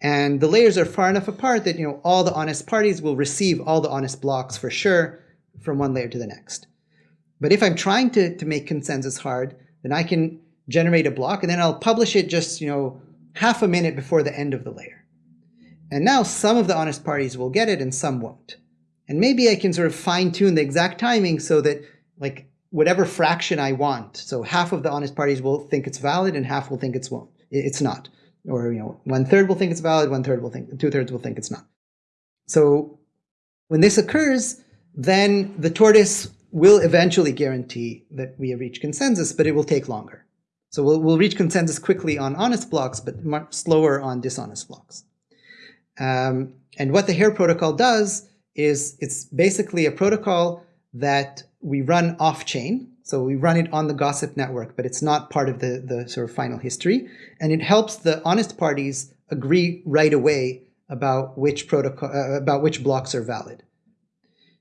And the layers are far enough apart that you know all the honest parties will receive all the honest blocks for sure from one layer to the next. But if I'm trying to, to make consensus hard, then I can generate a block and then I'll publish it just you know half a minute before the end of the layer. And now some of the honest parties will get it and some won't. And maybe I can sort of fine tune the exact timing so that like whatever fraction I want. So half of the honest parties will think it's valid and half will think it's won't. It's not. Or you know, one third will think it's valid, one third will think two thirds will think it's not. So when this occurs, then the tortoise will eventually guarantee that we have reached consensus, but it will take longer. So we'll, we'll reach consensus quickly on honest blocks, but much slower on dishonest blocks. Um, and what the Hare protocol does is it's basically a protocol that we run off chain. So we run it on the gossip network, but it's not part of the, the sort of final history. And it helps the honest parties agree right away about which protocol, uh, about which blocks are valid.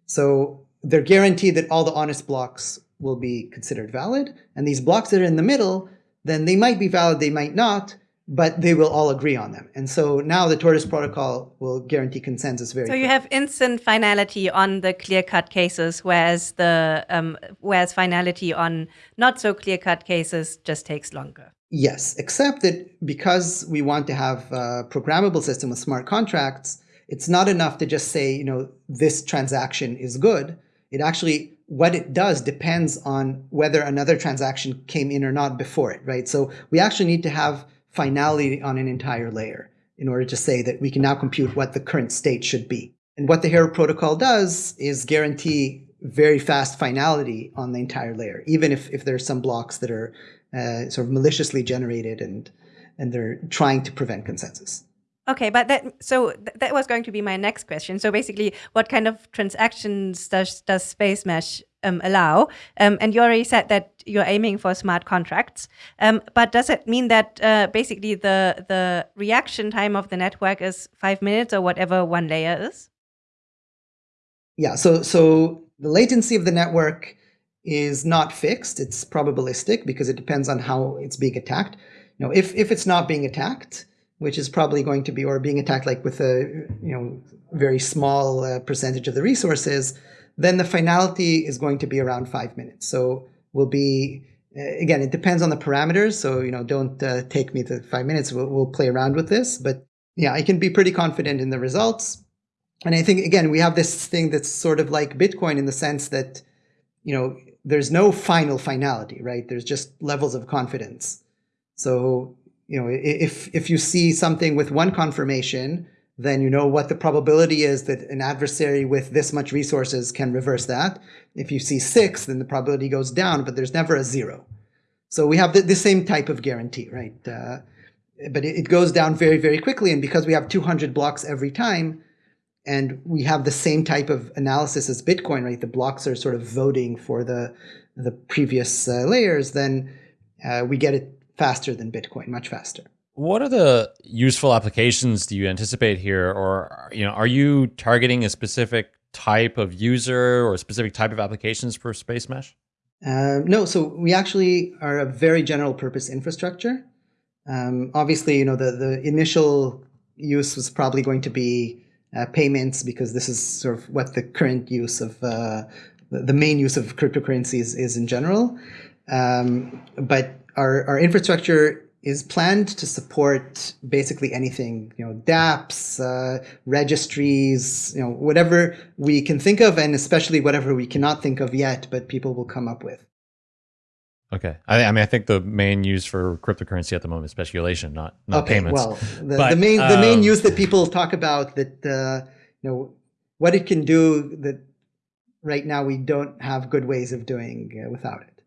So they're guaranteed that all the honest blocks will be considered valid. And these blocks that are in the middle, then they might be valid, they might not, but they will all agree on them. And so now the Tortoise protocol will guarantee consensus very. So you have instant finality on the clear-cut cases, whereas the um, whereas finality on not so clear-cut cases just takes longer. Yes, except that because we want to have a programmable system with smart contracts, it's not enough to just say, you know, this transaction is good. It actually, what it does depends on whether another transaction came in or not before it, right? So we actually need to have finality on an entire layer in order to say that we can now compute what the current state should be. And what the Hare protocol does is guarantee very fast finality on the entire layer, even if, if there's some blocks that are uh, sort of maliciously generated and and they're trying to prevent consensus. Okay, but that so th that was going to be my next question. So basically, what kind of transactions does does Spacemesh um, allow? Um, and you already said that you're aiming for smart contracts. Um, but does it mean that uh, basically the the reaction time of the network is five minutes or whatever one layer is? Yeah. So so the latency of the network is not fixed. It's probabilistic because it depends on how it's being attacked. You know, if, if it's not being attacked, which is probably going to be, or being attacked like with a, you know, very small uh, percentage of the resources, then the finality is going to be around five minutes. So we'll be, uh, again, it depends on the parameters. So, you know, don't uh, take me to five minutes. We'll, we'll play around with this, but yeah, I can be pretty confident in the results. And I think, again, we have this thing that's sort of like Bitcoin in the sense that, you know, there's no final finality, right? There's just levels of confidence. So, you know, if, if you see something with one confirmation, then you know what the probability is that an adversary with this much resources can reverse that. If you see six, then the probability goes down, but there's never a zero. So we have the, the same type of guarantee, right? Uh, but it, it goes down very, very quickly. And because we have 200 blocks every time, and we have the same type of analysis as Bitcoin, right? The blocks are sort of voting for the the previous uh, layers, then uh, we get it faster than Bitcoin, much faster. What are the useful applications do you anticipate here, or you know, are you targeting a specific type of user or a specific type of applications for Spacemesh? Uh, no, so we actually are a very general purpose infrastructure. Um, obviously, you know, the the initial use was probably going to be uh, payments because this is sort of what the current use of uh, the main use of cryptocurrencies is in general. Um, but our, our infrastructure is planned to support basically anything, you know, dApps, uh, registries, you know, whatever we can think of, and especially whatever we cannot think of yet, but people will come up with. Okay. I, I, mean, I think the main use for cryptocurrency at the moment is speculation, not, not okay, payments. Well, the, but, the main um, the main use that people talk about that uh, you know what it can do that right now we don't have good ways of doing uh, without it.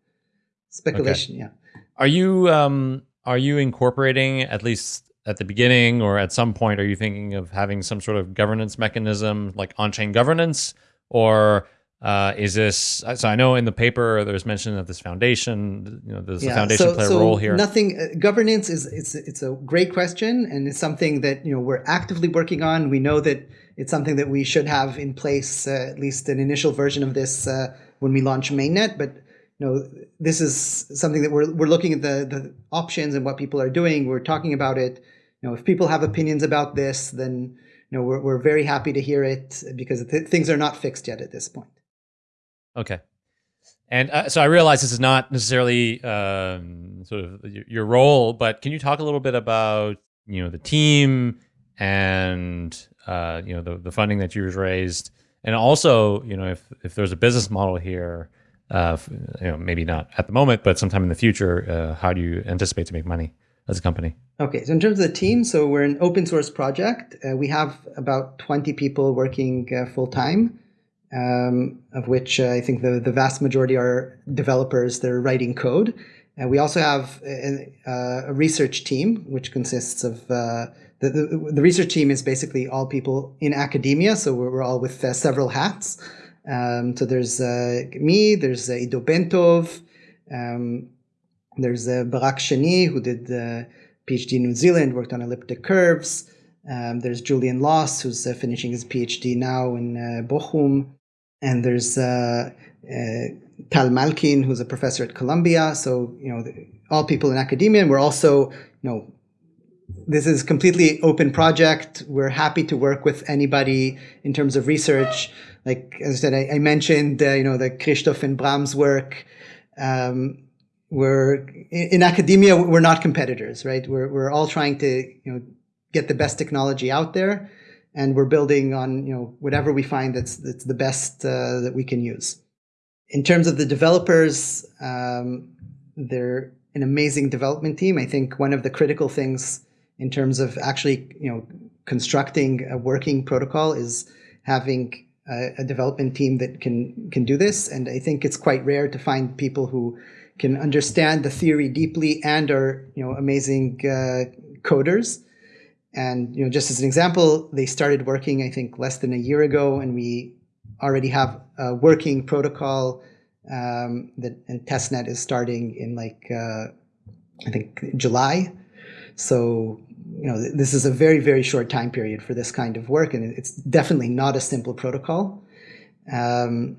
Speculation, okay. yeah. Are you um, are you incorporating at least at the beginning or at some point? Are you thinking of having some sort of governance mechanism like on-chain governance, or uh, is this so? I know in the paper there's mention of this foundation. You know, does yeah, the foundation so, play a so role here? Nothing. Uh, governance is it's it's a great question, and it's something that you know we're actively working on. We know that it's something that we should have in place, uh, at least an initial version of this uh, when we launch mainnet. But you know, this is something that we're we're looking at the the options and what people are doing. We're talking about it. You know, if people have opinions about this, then you know we're we're very happy to hear it because th things are not fixed yet at this point. Okay. And uh, so I realize this is not necessarily um, sort of your role, but can you talk a little bit about you know the team and uh, you know the the funding that you've raised, and also you know if if there's a business model here, uh, you know maybe not at the moment, but sometime in the future, uh, how do you anticipate to make money as a company? Okay, so in terms of the team, so we're an open source project. Uh, we have about 20 people working uh, full time um, of which uh, I think the, the vast majority are developers that are writing code. And we also have a, a, research team, which consists of uh, the, the, the, research team is basically all people in academia. So we're, we're all with several hats. Um, so there's uh, me, there's uh, Iddo Bentov, um, there's uh, Barak Shani, who did the PhD in New Zealand, worked on elliptic curves. Um, there's Julian Loss, who's uh, finishing his PhD now in uh, Bochum. And there's uh, Tal Malkin, who's a professor at Columbia. So, you know, all people in academia. And we're also, you know, this is completely open project. We're happy to work with anybody in terms of research. Like as I said, I, I mentioned, uh, you know, the Christoph and Brahms work. Um, we're in academia, we're not competitors, right? We're, we're all trying to, you know, get the best technology out there and we're building on, you know, whatever we find that's, that's the best uh, that we can use. In terms of the developers, um, they're an amazing development team. I think one of the critical things in terms of actually, you know, constructing a working protocol is having a, a development team that can can do this. And I think it's quite rare to find people who can understand the theory deeply and are, you know, amazing uh, coders. And you know, just as an example, they started working, I think, less than a year ago, and we already have a working protocol um, that and testnet is starting in like uh, I think July. So you know, this is a very very short time period for this kind of work, and it's definitely not a simple protocol. Um,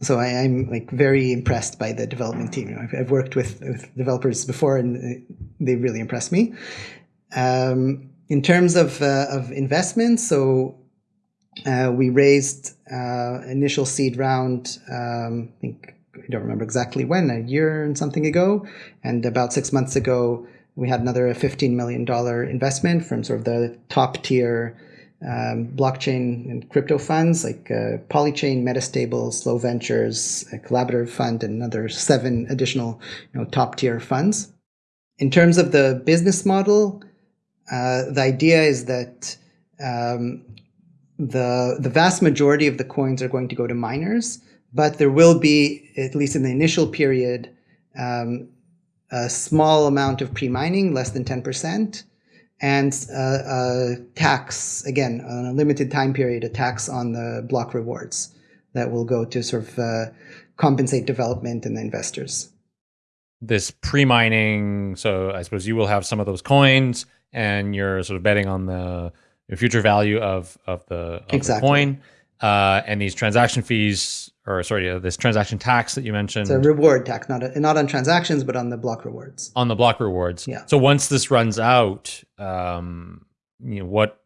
so I, am like very impressed by the development team. You know, I've, I've, worked with, with, developers before, and they really impressed me. Um, in terms of uh, of investments, so uh, we raised uh, initial seed round. Um, I think I don't remember exactly when, a year and something ago, and about six months ago, we had another $15 million investment from sort of the top tier um, blockchain and crypto funds like uh, Polychain, Metastable, Slow Ventures, Collaborative Fund, and another seven additional you know, top tier funds. In terms of the business model, uh, the idea is that um, the, the vast majority of the coins are going to go to miners, but there will be, at least in the initial period, um, a small amount of pre-mining, less than 10%, and uh, a tax, again, on a limited time period, a tax on the block rewards that will go to sort of uh, compensate development and the investors. This pre-mining, so I suppose you will have some of those coins and you're sort of betting on the, the future value of, of, the, of exactly. the coin. Uh, and these transaction fees or sorry, uh, this transaction tax that you mentioned. It's a reward tax, not a, not on transactions, but on the block rewards. On the block rewards. Yeah. So once this runs out, um, you know what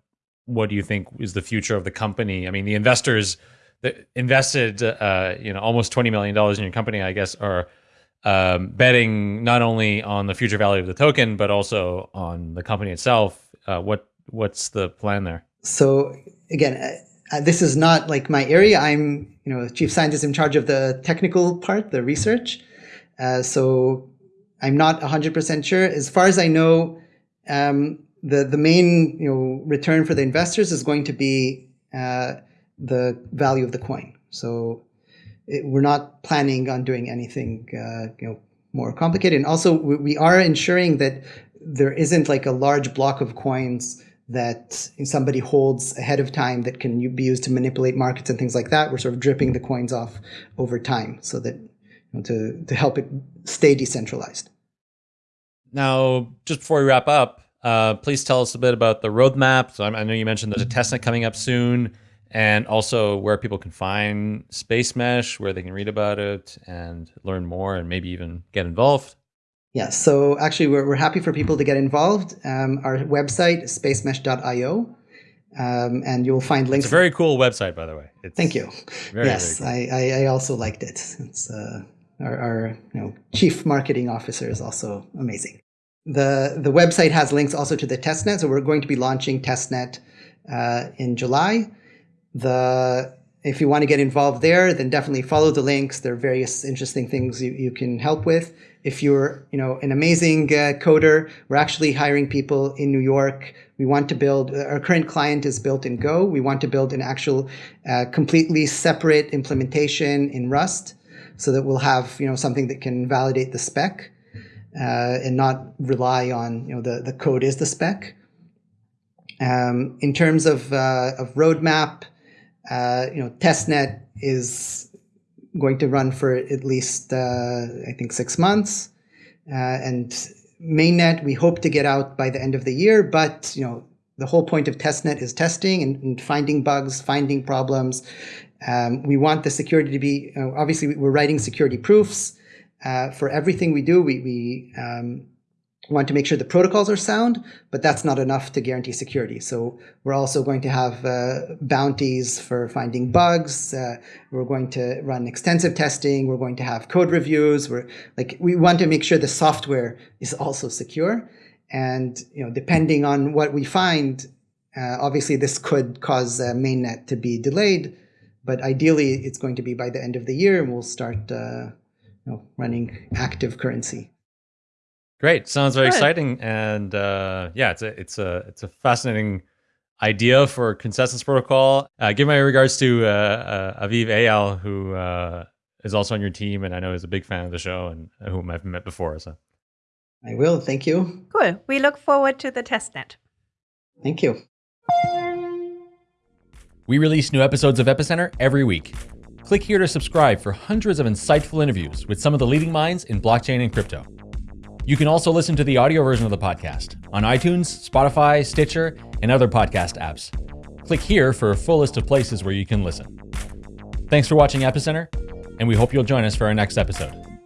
what do you think is the future of the company? I mean, the investors that invested, uh, you know, almost twenty million dollars in your company, I guess, are um, betting not only on the future value of the token, but also on the company itself. Uh, what what's the plan there? So again, uh, this is not like my area. I'm, you know, chief scientist in charge of the technical part, the research. Uh, so I'm not 100% sure. As far as I know, um, the the main you know return for the investors is going to be uh, the value of the coin. So it, we're not planning on doing anything uh, you know more complicated. And also, we, we are ensuring that there isn't like a large block of coins that somebody holds ahead of time that can be used to manipulate markets and things like that. We're sort of dripping the coins off over time so that you know, to to help it stay decentralized. Now, just before we wrap up, uh, please tell us a bit about the roadmap. So I know you mentioned there's a testnet coming up soon, and also where people can find Spacemesh, where they can read about it and learn more, and maybe even get involved. Yeah, so actually, we're, we're happy for people to get involved. Um, our website spacemesh.io. Um, and you'll find links. It's a very cool website, by the way. It's Thank you. Very, yes, very cool. I, I, I, also liked it. It's uh, our, our you know, chief marketing officer is also amazing. The the website has links also to the testnet. So we're going to be launching testnet uh, in July. The if you want to get involved there, then definitely follow the links. There are various interesting things you, you can help with. If you're, you know, an amazing uh, coder, we're actually hiring people in New York. We want to build, uh, our current client is built in Go. We want to build an actual uh, completely separate implementation in Rust so that we'll have, you know, something that can validate the spec. uh, and not rely on you know the the code is the spec. Um, in terms of uh, of roadmap, uh, you know, testnet is going to run for at least uh, I think six months, uh, and mainnet we hope to get out by the end of the year. But you know, the whole point of testnet is testing and, and finding bugs, finding problems. Um, we want the security to be obviously we're writing security proofs uh, for everything we do. We we um, want to make sure the protocols are sound, but that's not enough to guarantee security. So we're also going to have uh, bounties for finding bugs. Uh, we're going to run extensive testing. We're going to have code reviews. We're like we want to make sure the software is also secure. And you know, depending on what we find, uh, obviously this could cause uh, mainnet to be delayed. But ideally, it's going to be by the end of the year, and we'll start uh, you know, running active currency. Great, sounds very Good. exciting, and uh, yeah, it's a it's a it's a fascinating idea for consensus protocol. Uh, give my regards to uh, uh Aviv Eyal, who uh, is also on your team, and I know is a big fan of the show, and whom I've met before. So, I will. Thank you. Cool. We look forward to the testnet. Thank you. We release new episodes of Epicenter every week. Click here to subscribe for hundreds of insightful interviews with some of the leading minds in blockchain and crypto. You can also listen to the audio version of the podcast on iTunes, Spotify, Stitcher, and other podcast apps. Click here for a full list of places where you can listen. Thanks for watching Epicenter, and we hope you'll join us for our next episode.